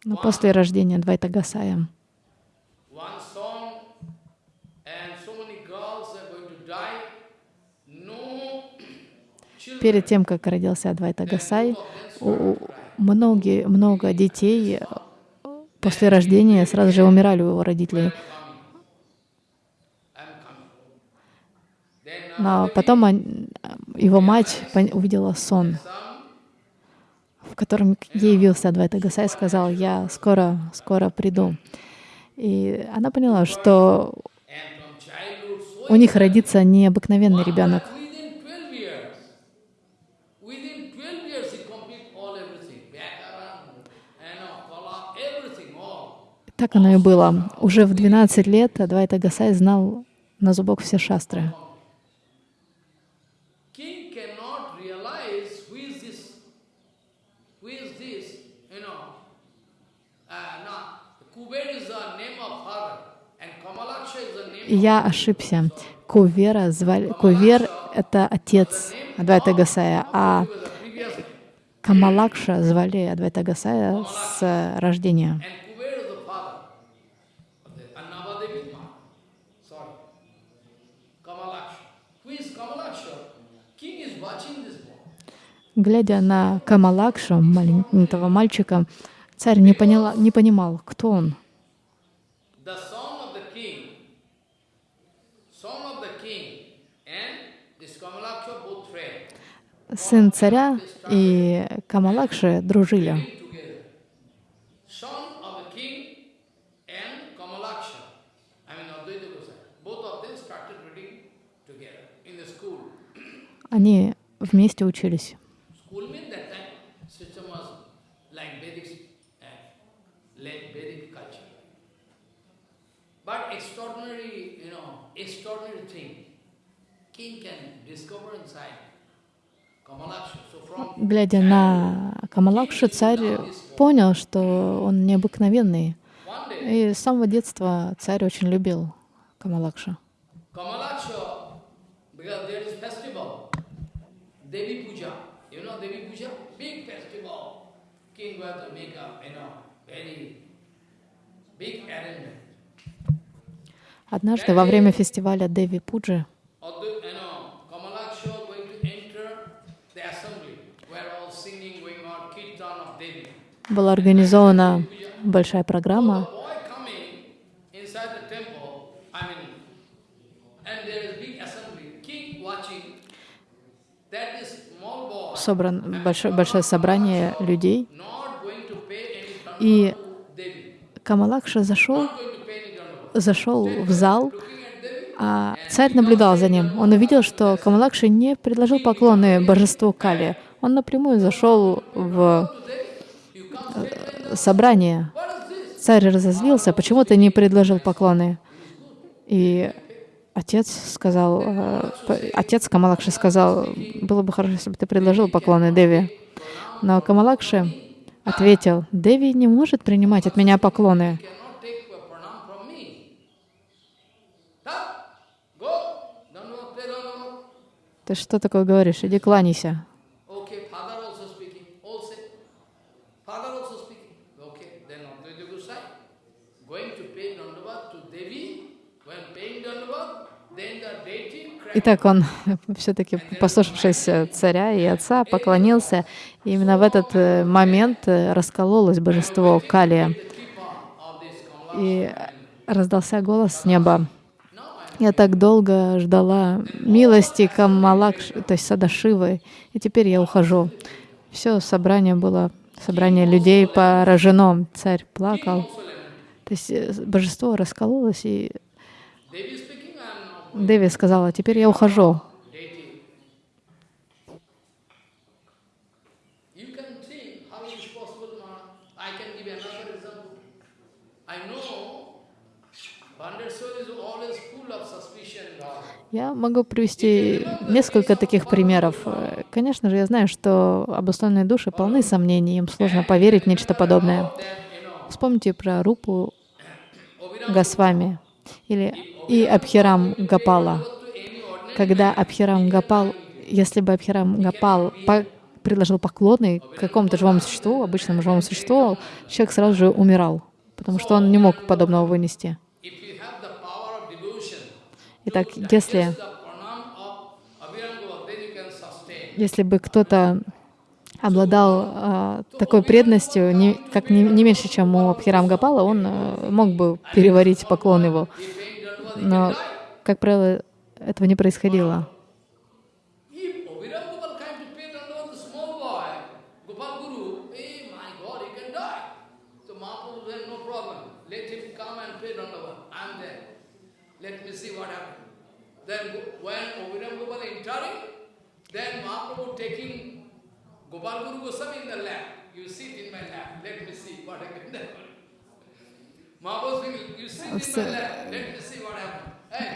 Но после рождения Двайта Гасая перед тем, как родился Адвайта Гасай, многие, много детей после рождения сразу же умирали у его родителей. Но потом он, его мать увидела сон, в котором ей явился Адвайта Гасай и сказал, я скоро, скоро приду. И она поняла, что у них родится необыкновенный ребенок. Так оно и было. Уже в 12 лет Адвайта Гасай знал на зубок все шастры. Я ошибся. Кувера звали... Кувер — это отец Адвайта Гасая, а Камалакша звали Адвайта Гасая с рождения. Глядя на Камалакшу, маленького мальчика, царь не, поняла, не понимал, кто он. Сын царя и Камалакши дружили. Они вместе учились. Глядя на Камалакшу, царь понял, что он необыкновенный. И с самого детства царь очень любил Камалакша. Однажды во время фестиваля Деви Пуджи была организована большая программа. Собран большое, большое собрание людей. И Камалакша зашел, зашел в зал, а царь наблюдал за ним. Он увидел, что Камалакша не предложил поклоны божеству Кали. Он напрямую зашел в э, собрание. Царь разозлился, почему ты не предложил поклоны? И отец сказал, э, отец Камалакши сказал, было бы хорошо, если бы ты предложил поклоны Деви. Но Камалакши ответил, Деви не может принимать от меня поклоны. Ты что такое говоришь? Иди кланяйся. Итак, он, все-таки послушавшись царя и отца, поклонился. И именно в этот э, момент э, раскололось божество Калия. И раздался голос с неба. Я так долго ждала милости Камалакш, то есть Садашивы, и теперь я ухожу. все собрание было, собрание людей поражено. Царь плакал. То есть э, божество раскололось, и Деви сказала, теперь я ухожу. and all. Я могу привести несколько таких примеров. Э, Конечно же, я знаю, что обусловленные души полны сомнений, им сложно поверить в нечто подобное. Вспомните про Рупу Госвами или и Абхирам Гапала. Когда Абхирам Гапал, если бы Абхирам Гапал по- предложил поклоны какому-то живому существу, обычному живому существу, человек сразу же умирал, потому что он не мог подобного вынести. Итак, если, если бы кто-то обладал а, такой преданностью, не, как не, не меньше, чем у Абхирам Гапала, он а, мог бы переварить поклон его. Но, как правило, этого не происходило. Then Mahaprabhu taking Gopal Guru Goswami in the lap. You sit in my lap. Let me see what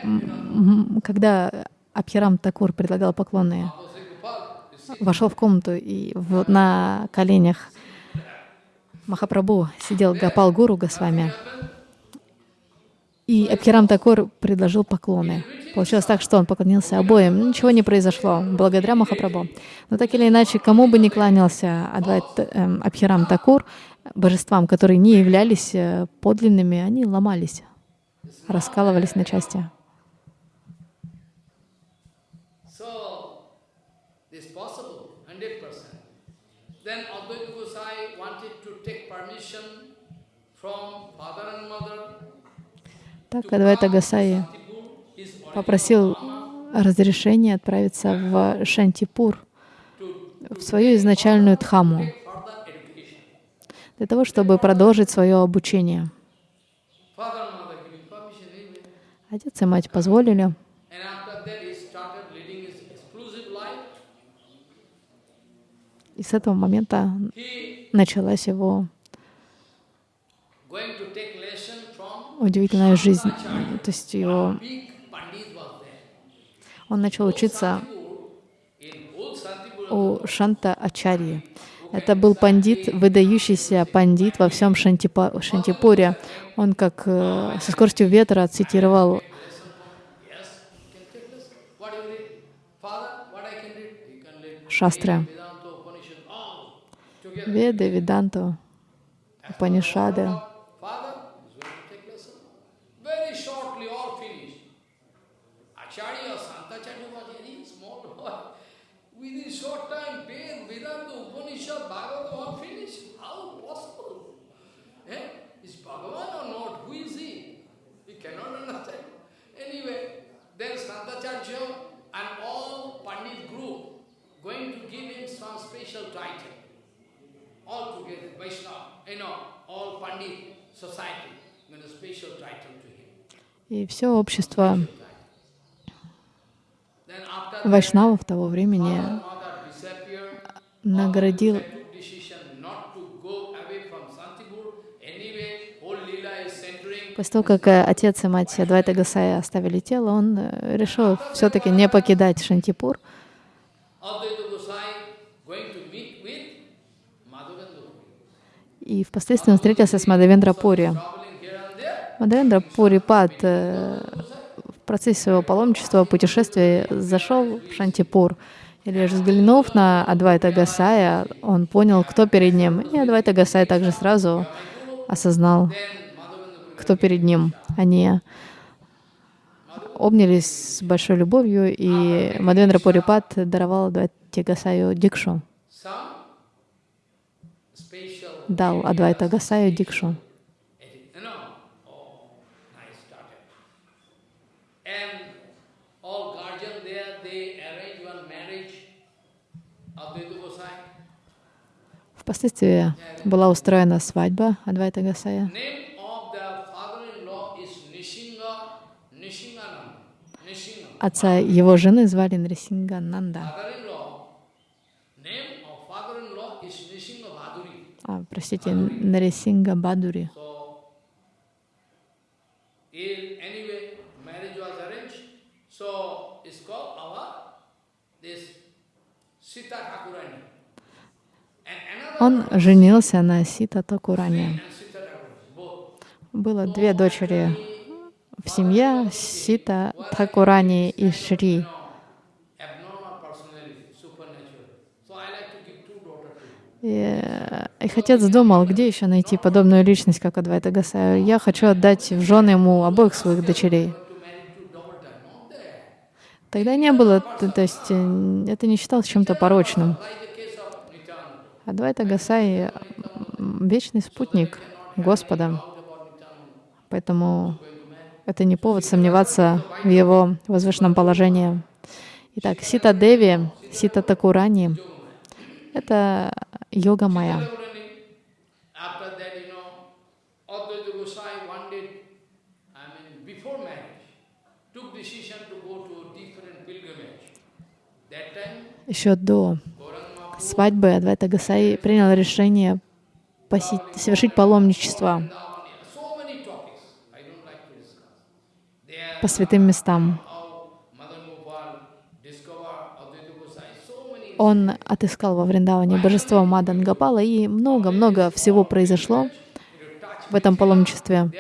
М, Когда Абхирам Такур предлагал поклоны, вошел в комнату и вот на коленях Махапрабху сидел Гапал Гуру Госвами, и Абхирам Такур предложил поклоны. Получилось так, что он поклонился обоим. Ничего не произошло, благодаря Махапрабху. Но так или иначе, кому бы ни кланялся Адвайт эм, Абхирам Такур, божествам, которые не являлись э, подлинными, они ломались, раскалывались на части. So, this possible, 100%. Then Advaita Gosai wanted to take permission from father and mother Так Адвайта Гасаи попросил разрешения отправиться в Шантипур, в свою изначальную Дхаму, для того, чтобы продолжить свое обучение. Отец и мать позволили. И с этого момента началась его going to take lesson from удивительная жизнь. То есть его, он начал учиться у Шанта Ачарьи. Это был пандит, выдающийся пандит во всем Шантипа, Шантипуре. Он как э, со скоростью ветра цитировал yes, you can take lesson. What you read? Father, what I can read? You can read шастры, Vedanta, Upanishad, all together. Веды, Веданту, Упанишады. Father is going to take lesson. Very shortly, all finished. Acharya, Santacharya was very small boy. Within short time, Ved, Vedanta, Upanishad, Bhagavad, all finished. How possible? Eh? Is Bhagavan or not? Who is he? We cannot understand. Anyway, then Santacharya and all Pandit group going to give him some special title all together, Vaishnava, you know, all Pandit society, going to special title to him. И все общество вайшнавов того времени наградил. После того, как э, отец и мать Адвайта Гасая оставили тело, он э, решил все-таки не покидать Шантипур. Advaita Gosai going to meet with Madhavendra Puri. И впоследствии он встретился с Мадавендра Пури. Мадавендра Пури Пад э, в процессе своего паломничества, путешествия зашел в Шантипур. И лишь взглянув на Адвайта Гасая, он понял, кто перед ним. И Адвайта Гасай также сразу осознал, кто перед ним. Они обнялись с большой любовью, и Мадвендра Пурипат даровал Адвайте Гасаю Дикшу, marriage of Dedu Gosai. Впоследствии была устроена свадьба Адвайта Гасая. Отца его жены звали Нрисингананда. Father-in-law, А, простите, Нарисинга Бадури. Он женился на Сита both. Было две дочери в семье, Сита Такурани и Шри. You know, abnormal personality, supernatural. So I like to give two И э, их отец думал, где еще найти подобную личность, как Адвайта Гасаю. Я хочу отдать в жены ему обоих своих дочерей. Тогда не было, то есть э, это не считалось чем-то порочным. Адвайта Гасай вечный спутник Господа, поэтому это не повод сомневаться в его возвышенном положении. Итак, Сита Деви, Сита Такурани — это йога time, Еще до свадьбы Адвайта Гасай принял решение посетить, совершить паломничество по святым местам. how Madan Gopal discovered Advaita Gosai, so many Он отыскал во Вриндаване божество Мадан Гапала, и много-много всего произошло в этом паломничестве.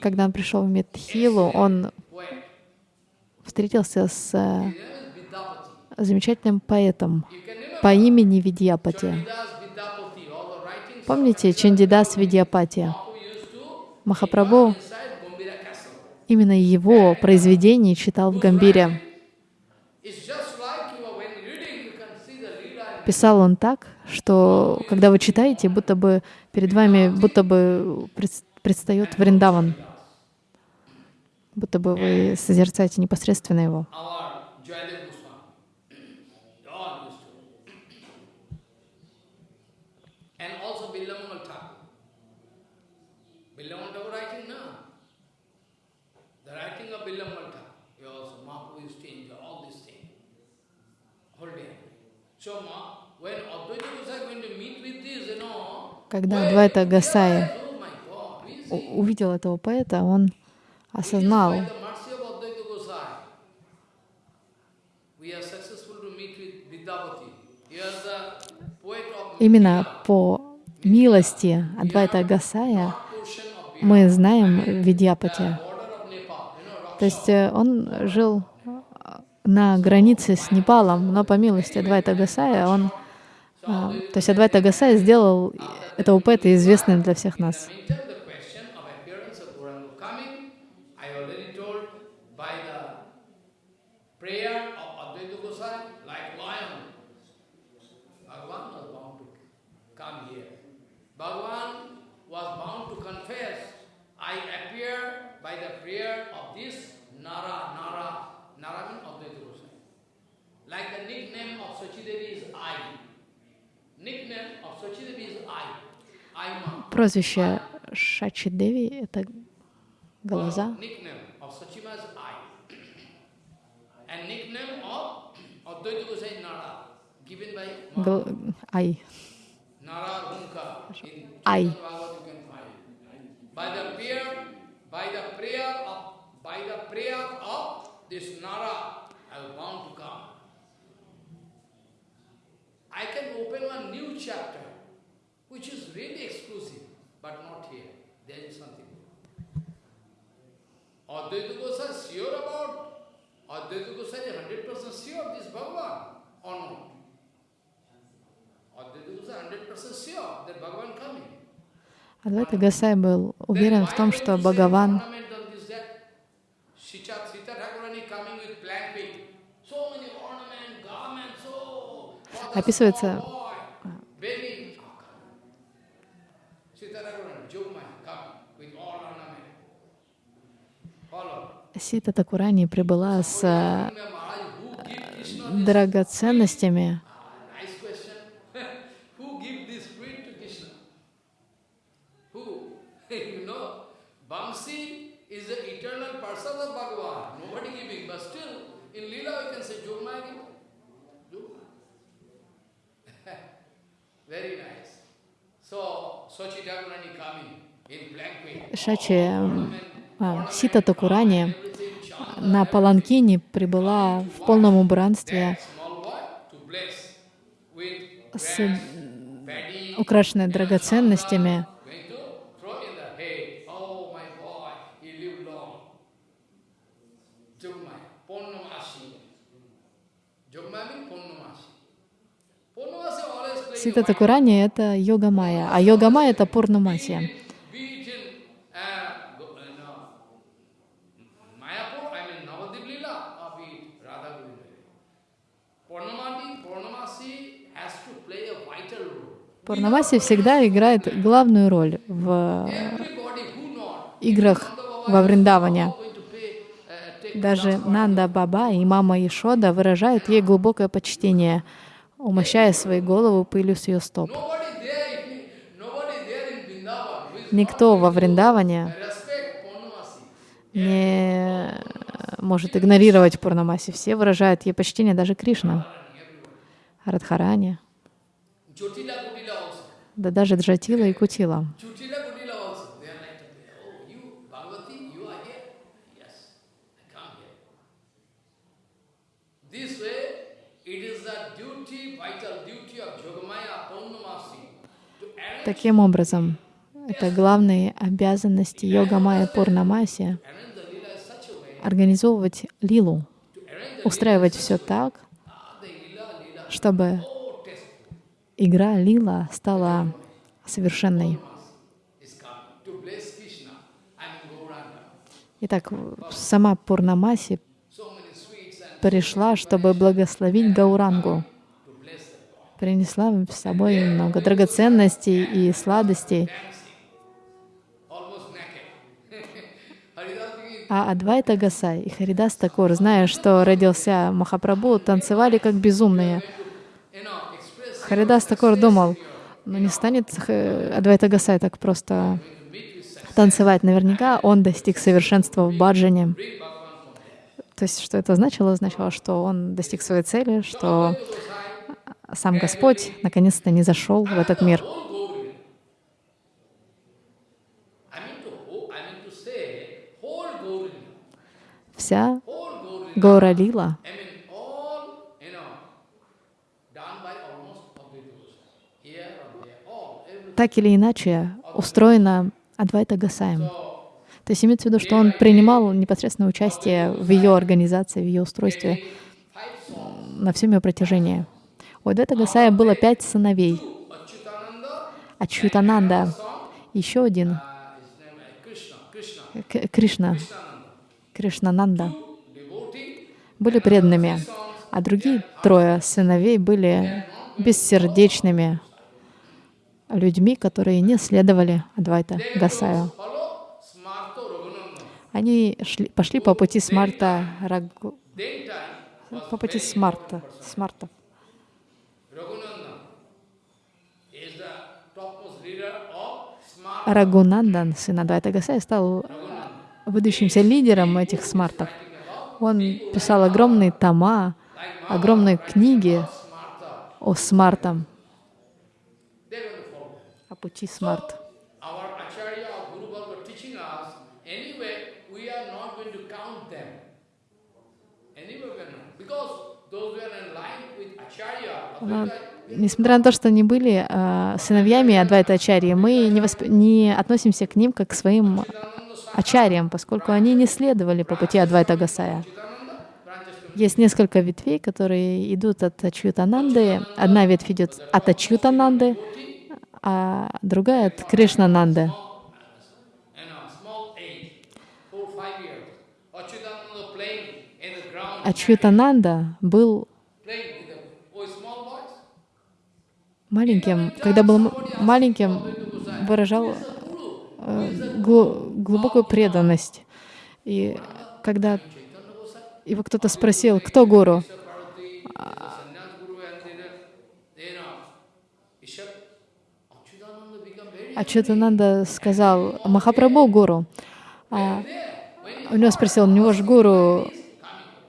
Когда он пришел в Медхилу, он встретился с э, замечательным поэтом по имени Видьяпати. Помните Чандидас Видьяпати? Махапрабху именно его произведение читал в Гамбире. Писал он так, что когда вы читаете, будто бы перед вами будто бы пред- предстает Вриндаван, будто бы вы созерцаете непосредственно его. our Jayadev Goswami. They all used to. And also Billamangal Thakur. Billamangal Thakur writing now. The writing of Billamangal Thakur. He also, Mahaprabhu used to enjoy all these things. Whole day. So Ma, when Advaita Gosai going to meet with this, you know, Когда see у- увидел этого поэта, он осознал, именно по милости Адвайта Гасая мы знаем Видьяпати. То есть э, он жил э, на границе с Непалом, но по милости Адвайта Гасая он... а, То есть Адвайта Гасая сделал этого поэта известным для всех нас. Like the nickname of Sachidevi is I. Прозвище Шачи Деви — это глаза. Гл- Ай. Of, by the prayer of this Nara, I was bound to come. I can open one new chapter, which is really exclusive, but not here. There is something. Advaita Gosai is sure about, Advaita Gosai is 100% sure of this Bhagavan or not? Advaita Gosai is 100% sure that Bhagavan coming. Адвайта Гасай был уверен в том, что Бхагаван описывается Сита Такурани прибыла с драгоценностями. is the eternal person of Bhagavan. Nobody giving, but still in Leela we can say Jogmaya giving. Шачи а, Сита Такурани на Паланкине прибыла в полном убранстве. С украшенной драгоценностями. Сита Такурани — это йога майя, а йога майя — это пурнамасия. Пурнамаси всегда играет главную роль в играх во Вриндаване. Даже Нанда Баба и мама Ишода выражают ей глубокое почтение, умощая свои головы пылью с ее стоп. Никто во Вриндаване не может игнорировать Пурнамаси. Все выражают ей почтение, даже Кришна, Радхарани да даже Джатила и Кутила. Таким образом, это главные обязанности йога майя Пурнамаси — организовывать лилу, устраивать все так, чтобы игра лила стала совершенной. Итак, сама Пурнамаси пришла, чтобы благословить Гаурангу. Принесла с собой много драгоценностей и сладостей. А Адвайта Гасай и Харидас Такур, зная, что родился Махапрабху, танцевали как безумные. Харидас Такор думал, ну не станет Адвайта Гасай так просто танцевать. Наверняка он достиг совершенства в баджане. То есть, что это значило? Значило, что он достиг своей цели, что сам Господь наконец-то не зашел в этот мир. Вся Гора Лила так или иначе устроена Адвайта Гасаем. То есть имеется в виду, что он принимал непосредственное участие в ее организации, в ее устройстве на всем ее протяжении. У Адвайта Гасая было пять сыновей. Ачютананда, еще один, Кришна, Кришнананда, были преданными, а другие трое сыновей были бессердечными, людьми, которые не следовали Адвайта Гасаю. Они шли, пошли по пути Смарта Рагу, по пути Смарта, Смарта. Рагунандан, сын Адвайта Гасая, стал выдающимся лидером этих смартов. Он писал огромные тома, огромные книги о смартам, пути смарт. Несмотря на то, что они были э, сыновьями Адвайта Ачарьи, мы не, восп... не относимся к ним как к своим ачарьям, поскольку они не следовали по пути Адвайта Гасая. Есть несколько ветвей, которые идут от Ачютананды. Одна ветвь идет от Ачютананды, а другая от Кришнананды. Ачютананда был маленьким, когда был маленьким, выражал э, глубокую преданность. И когда его кто-то спросил, кто гуру, А Читананда сказал, Махапрабху Гуру. А у него спросил, у него же гуру,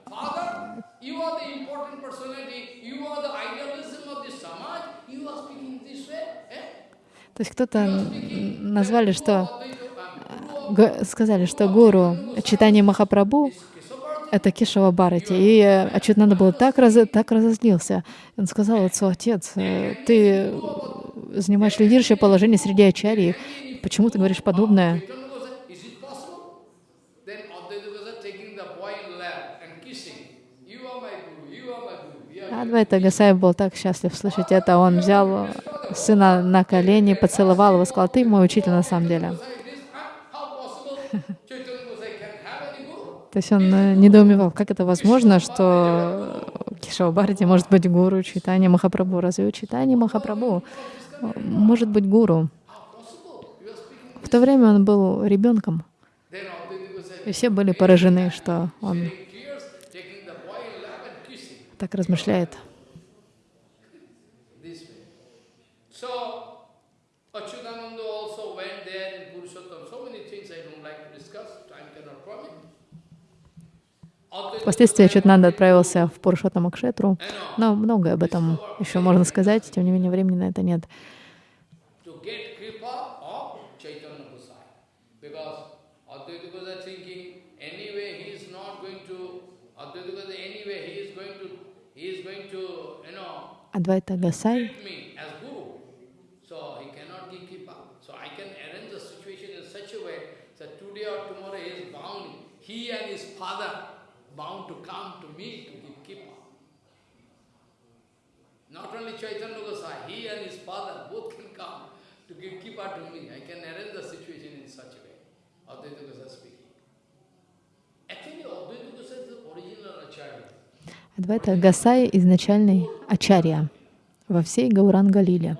Father, you are the important personality, you are the idealism of this Samaj, you are speaking this way. Eh? То есть кто-то назвали, что г- сказали, что гуру читание Махапрабху это Кешава Бхарати. И э, Ачутнанда был так, раз, так разозлился. Он сказал отцу, отец, э, ты занимаешь лидирующее положение среди ачарьи. Почему ты говоришь подобное? Адвайта Гасай был так счастлив слышать это. Он взял сына на колени, поцеловал его, сказал, ты мой учитель на самом деле. То есть он э, недоумевал, как это возможно, что Бхарати может быть гуру Читания Махапрабху. Разве Читания Махапрабху может быть гуру? В то время он был ребенком, и все были поражены, что он tears, taking Впоследствии Читнанда отправился в Пурушоттам Кшетру, но многое об этом еще можно сказать, тем не менее времени на это нет. to get Адвайта Гасай изначальный ачарья во всей Гауранга-лиле.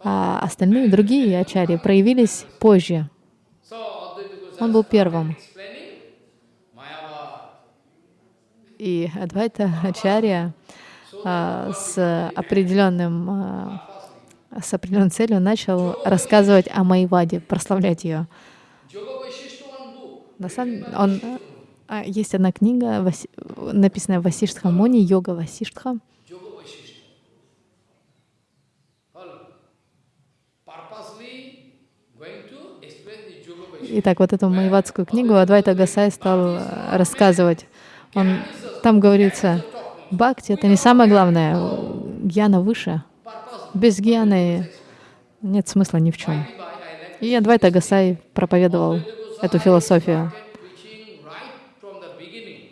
А остальные другие ачарьи проявились позже. Он был первым. И Адвайта Ачарья а, с определенным а, с определенной целью начал рассказывать о Майваде, прославлять ее. На самом он а, есть одна книга, Васи- написанная Муни, йога Васиштха. Yoga Vaishishta. All purposely going to explain the Yoga Vaishishta. Итак, вот эту майвадскую книгу Адвайта Гасай стал э, рассказывать. Он, там говорится, бхакти — это не самое главное, гьяна выше. Без гьяны нет смысла ни в чем. И Адвайта Гасай проповедовал эту философию. Preaching right from the beginning.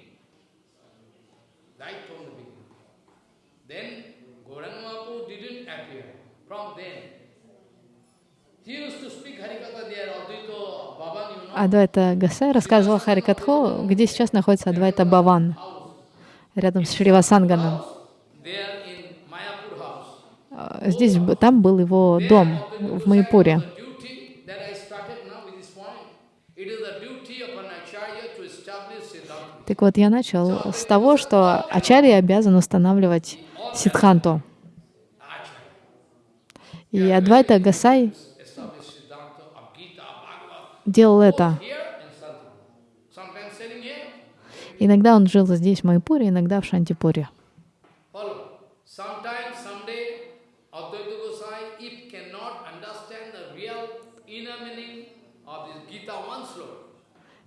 Right from the beginning. Then Gauranga Mahaprabhu didn't appear. From then. He used to speak Harikatha there, Advaita Bhavan, you know. Адвайта Гасай рассказывал Харикатху, где сейчас находится Адвайта Баван, рядом с Шривасанганом. А, Здесь, там был его дом в Майпуре. Так вот, я начал с того, что Ачарья обязан устанавливать Сидханту. И Адвайта Гасай делал это. Иногда он жил здесь, в Майпуре, иногда в Шантипуре.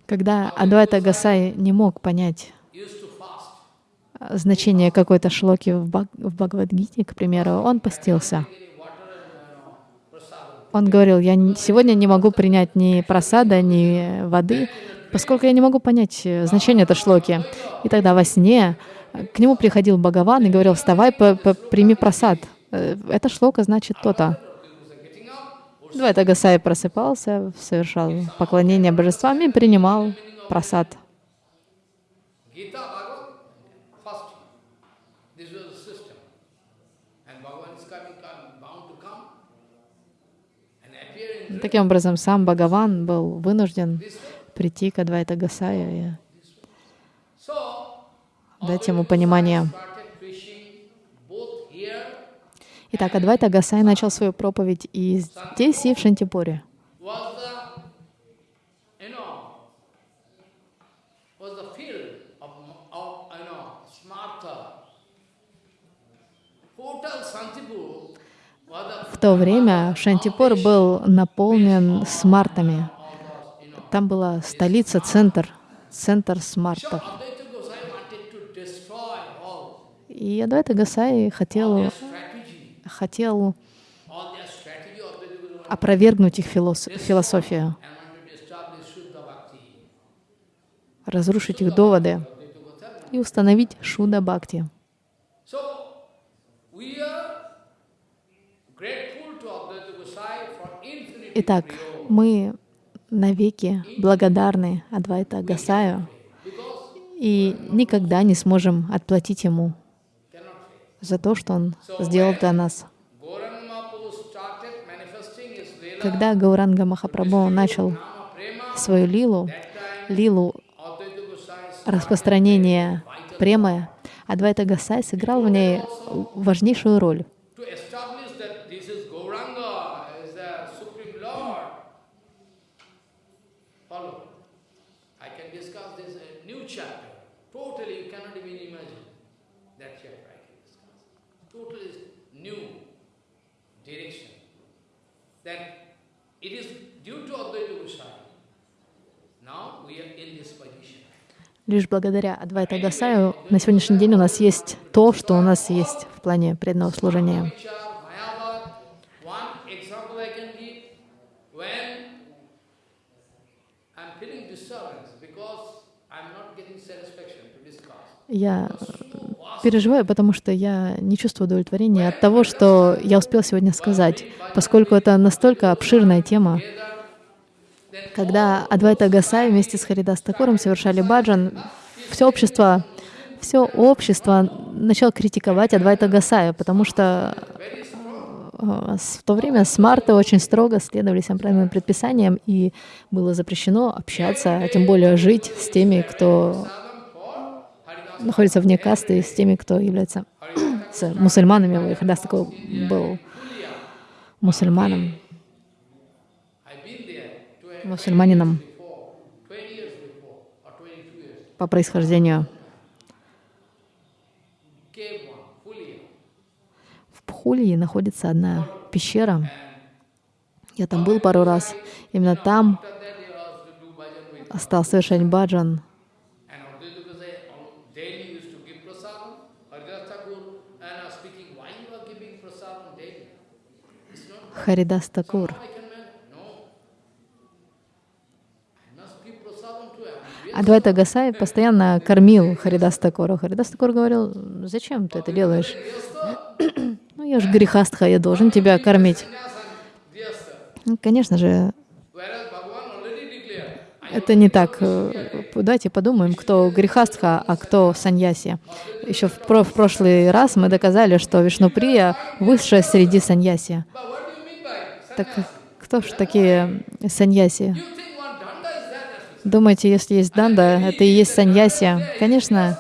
Когда Адвайта Гасай не мог понять а, значение какой-то шлоки в, Баг- Бхагавадгите, к примеру, он постился. Any water and you know, prasada. Он говорил, я сегодня не могу принять ни просада, ни воды, поскольку я не могу понять э, значение этой шлоки. И тогда во сне э, к нему приходил Бхагаван и говорил, вставай, п- п- прими просад. Э, Эта шлока значит то-то. Двайта Гасай просыпался, совершал поклонение божествам и принимал просад. Gita, Bhagavad, fasting. This was the system. And Bhagavan is coming, come, bound to come and appear in Таким образом, сам Бхагаван был вынужден прийти к Адвайта Гасаю и дать ему понимание. Итак, Адвайта Гасай начал свою проповедь и здесь, и в Шантипуре. was the was the field of, of you know, smarta. Total Santipur was the В то время Шантипур был наполнен смартами. Там была столица, центр, центр смартов. И Адвайта Гасай хотел, хотел опровергнуть их филос- философию, разрушить их доводы и установить Шуда Бхакти. So we are grateful to Advaita Gosai for infinite Итак, мы навеки благодарны Адвайта Гасаю и никогда не сможем отплатить ему за то, что он сделал для нас. Когда Гауранга Махапрабху начал свою лилу, лилу распространения премы, Адвайта Гасай сыграл в ней важнейшую роль. to establish that this is Gauranga, is the Supreme Lord. Follow. I can discuss this uh, new chapter. Totally, you cannot even imagine that chapter I can discuss. Totally new direction. That it is due to Advaita Gosai. Now we are in this position. Лишь благодаря Адвайта Гасаю на сегодняшний день у нас есть то, что у нас есть в плане преданного служения. Я переживаю, потому что я не чувствую удовлетворения от того, что я успел сегодня сказать, поскольку это настолько обширная тема. Когда Адвайта Гасай вместе с Харидас Такуром совершали баджан, все общество, все общество начало критиковать Адвайта Гасая, потому что э, в то время смарты очень строго следовали всем правильным предписаниям, и было запрещено общаться, а тем более жить с теми, кто находится вне касты, с теми, кто является с мусульманами. Харидас Такур был мусульманом, I've been there 20 мусульманином before, 20 years before, or 22 years. по происхождению. В Пхулье находится одна пещера. Я там был пару раз. Именно там стал совершать баджан. And Advaita Gosai al- daily used to give prasadam. Haridas Thakur and uh, speaking, why you are giving prasadam daily? It's not Харидас Такур. I can manage. No. I must give prasadam to him. Адвайта Гасай постоянно кормил Харидас Такура. Харидас Такур говорил, зачем ты это делаешь? Ну, я же грехастха, я должен тебя кормить. Ну, Конечно же, это не так. Давайте подумаем, кто грехастха, а кто саньяси. Еще в, в прошлый раз мы доказали, что Вишнуприя высшая среди саньяси. but what do you mean by Так кто же такие саньяси? Думаете, если есть данда, это и есть саньяси? Конечно,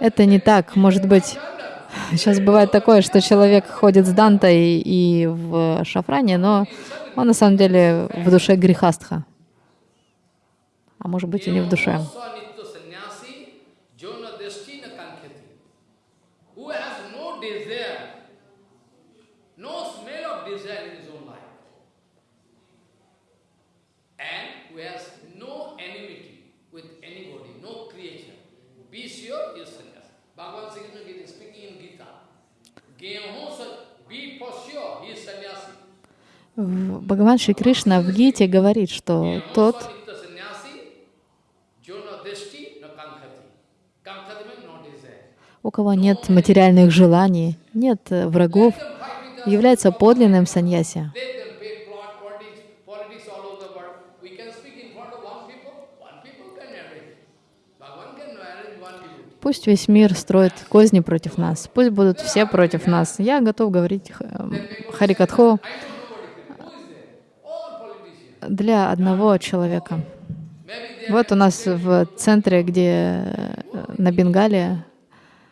это не так. Может быть, сейчас бывает такое, что человек ходит с дантой и в шафране, но он на самом деле в душе грехастха. А может быть и не в душе. Swanitya sannyasi, jona destina kankhati. Who has no desire, no smell of desire in his own life. And who has no enmity with anybody, no creature. Be sure he is sannyasi. Bhagavan Sri Krishna is speaking in Gita. Geho sa- Be for sure he is sannyasi. В- Бхагаван Шри Кришна в Гите говорит, что тот, у кого нет материальных желаний, нет врагов, является подлинным саньяси. Let them pay plot politics, politics all over the world. We can speak in front of one people, one people can arrange. Bhagavan can arrange one people. Пусть весь мир строит козни против нас, пусть будут все против нас. Я готов говорить э, politicians. для одного человека. Вот у нас в центре, где э, на Бенгале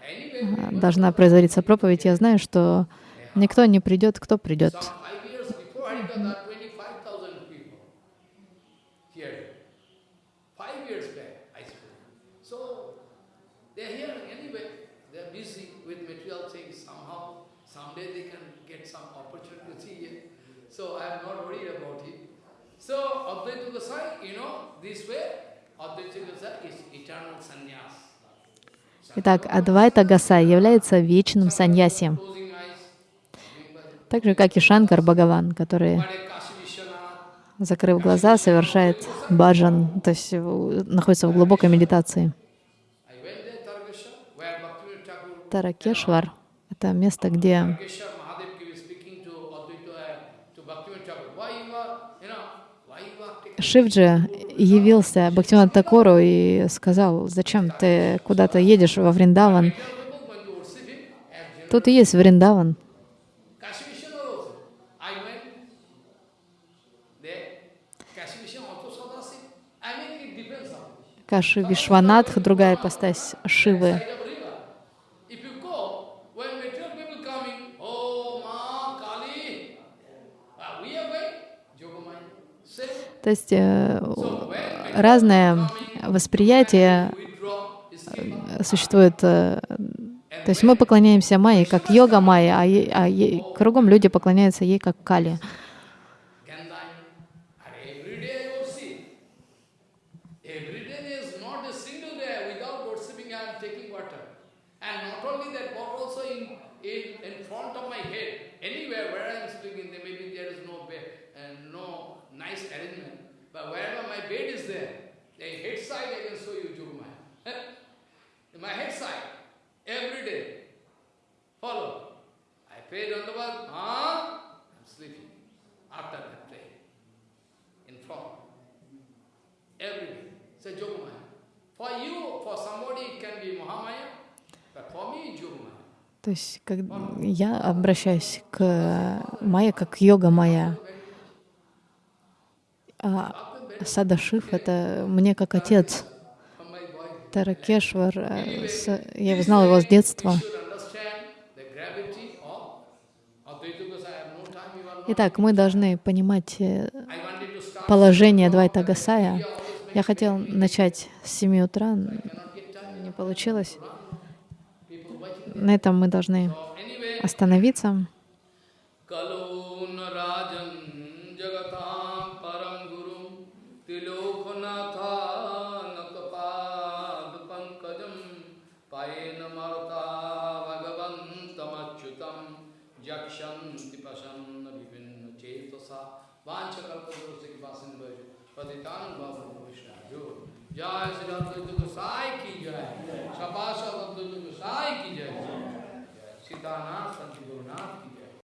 э, должна производиться проповедь, я знаю, что никто не придет, кто придет. five years before Harikatha, there are 25,000 people here. Five years back, I spoke. Someday they can get some opportunity to see it. So I am not worried about it. So Advaita Gosai, you know, this way, Advaita Gosai is eternal sannyas. Итак, Адвайта Гасай является вечным bhajan. так же, как и Шанкар Бхагаван, который, закрыв глаза, совершает баджан, то есть находится в глубокой медитации. Таракешвар — это место, где Tarakeshwar Mahadev was speaking to Advaita, uh, to Bhaktivinoda Thakur. Why you are, you know, why you are taking Шивджи явился Бхактивinoda Такору и сказал, зачем ты куда-то едешь во Вриндаван? Тут и есть Вриндаван. Kashi Vishwanath also. I went there. Kashi Vishwanath also Sadasiv. I mean, it depends on Каши Вишванатх, другая ипостась Шивы. side of river. If you go, when material people coming, oh, Ma, Kali, uh, we are going, Yogamaya. Same. То есть э, разное восприятие э, существует. э, То есть мы поклоняемся Майе как йога Майя, а, а е- кругом люди поклоняются ей как Кали. Gandhari. And every day I worship. Every day there is not a single day without worshipping I am taking water. And not only that, but also in, in, in front of my head, anywhere where I am speaking, there maybe there is no bed and no nice arrangement. But wherever my bed is there, the head side I can show you Jugumaya. my head side, every day. Follow. I pray Dandavat, ah, I'm sleeping. After that pray. In front. Every day. Say Yogamaya. For you, for somebody it can be Mahamaya, but for me it's Yogamaya. То есть как я обращаюсь к Майе как йога Майя. А Садашив — это мне как отец. Таракешвар, э, я знал его с детства. you should understand the gravity of Advaita Gosai. I have no time, you are not. Итак, мы должны понимать э, положение Двайта Гасая. Я хотел начать с 7 утра, не получилось. На этом мы должны остановиться. पतितान् बाबा वैष्णवयो जय श्री अद्वैत गोसाई की जय सपाश अद्वैत गोसाई की जय। सीतानाथ, संत गुरुनाथ की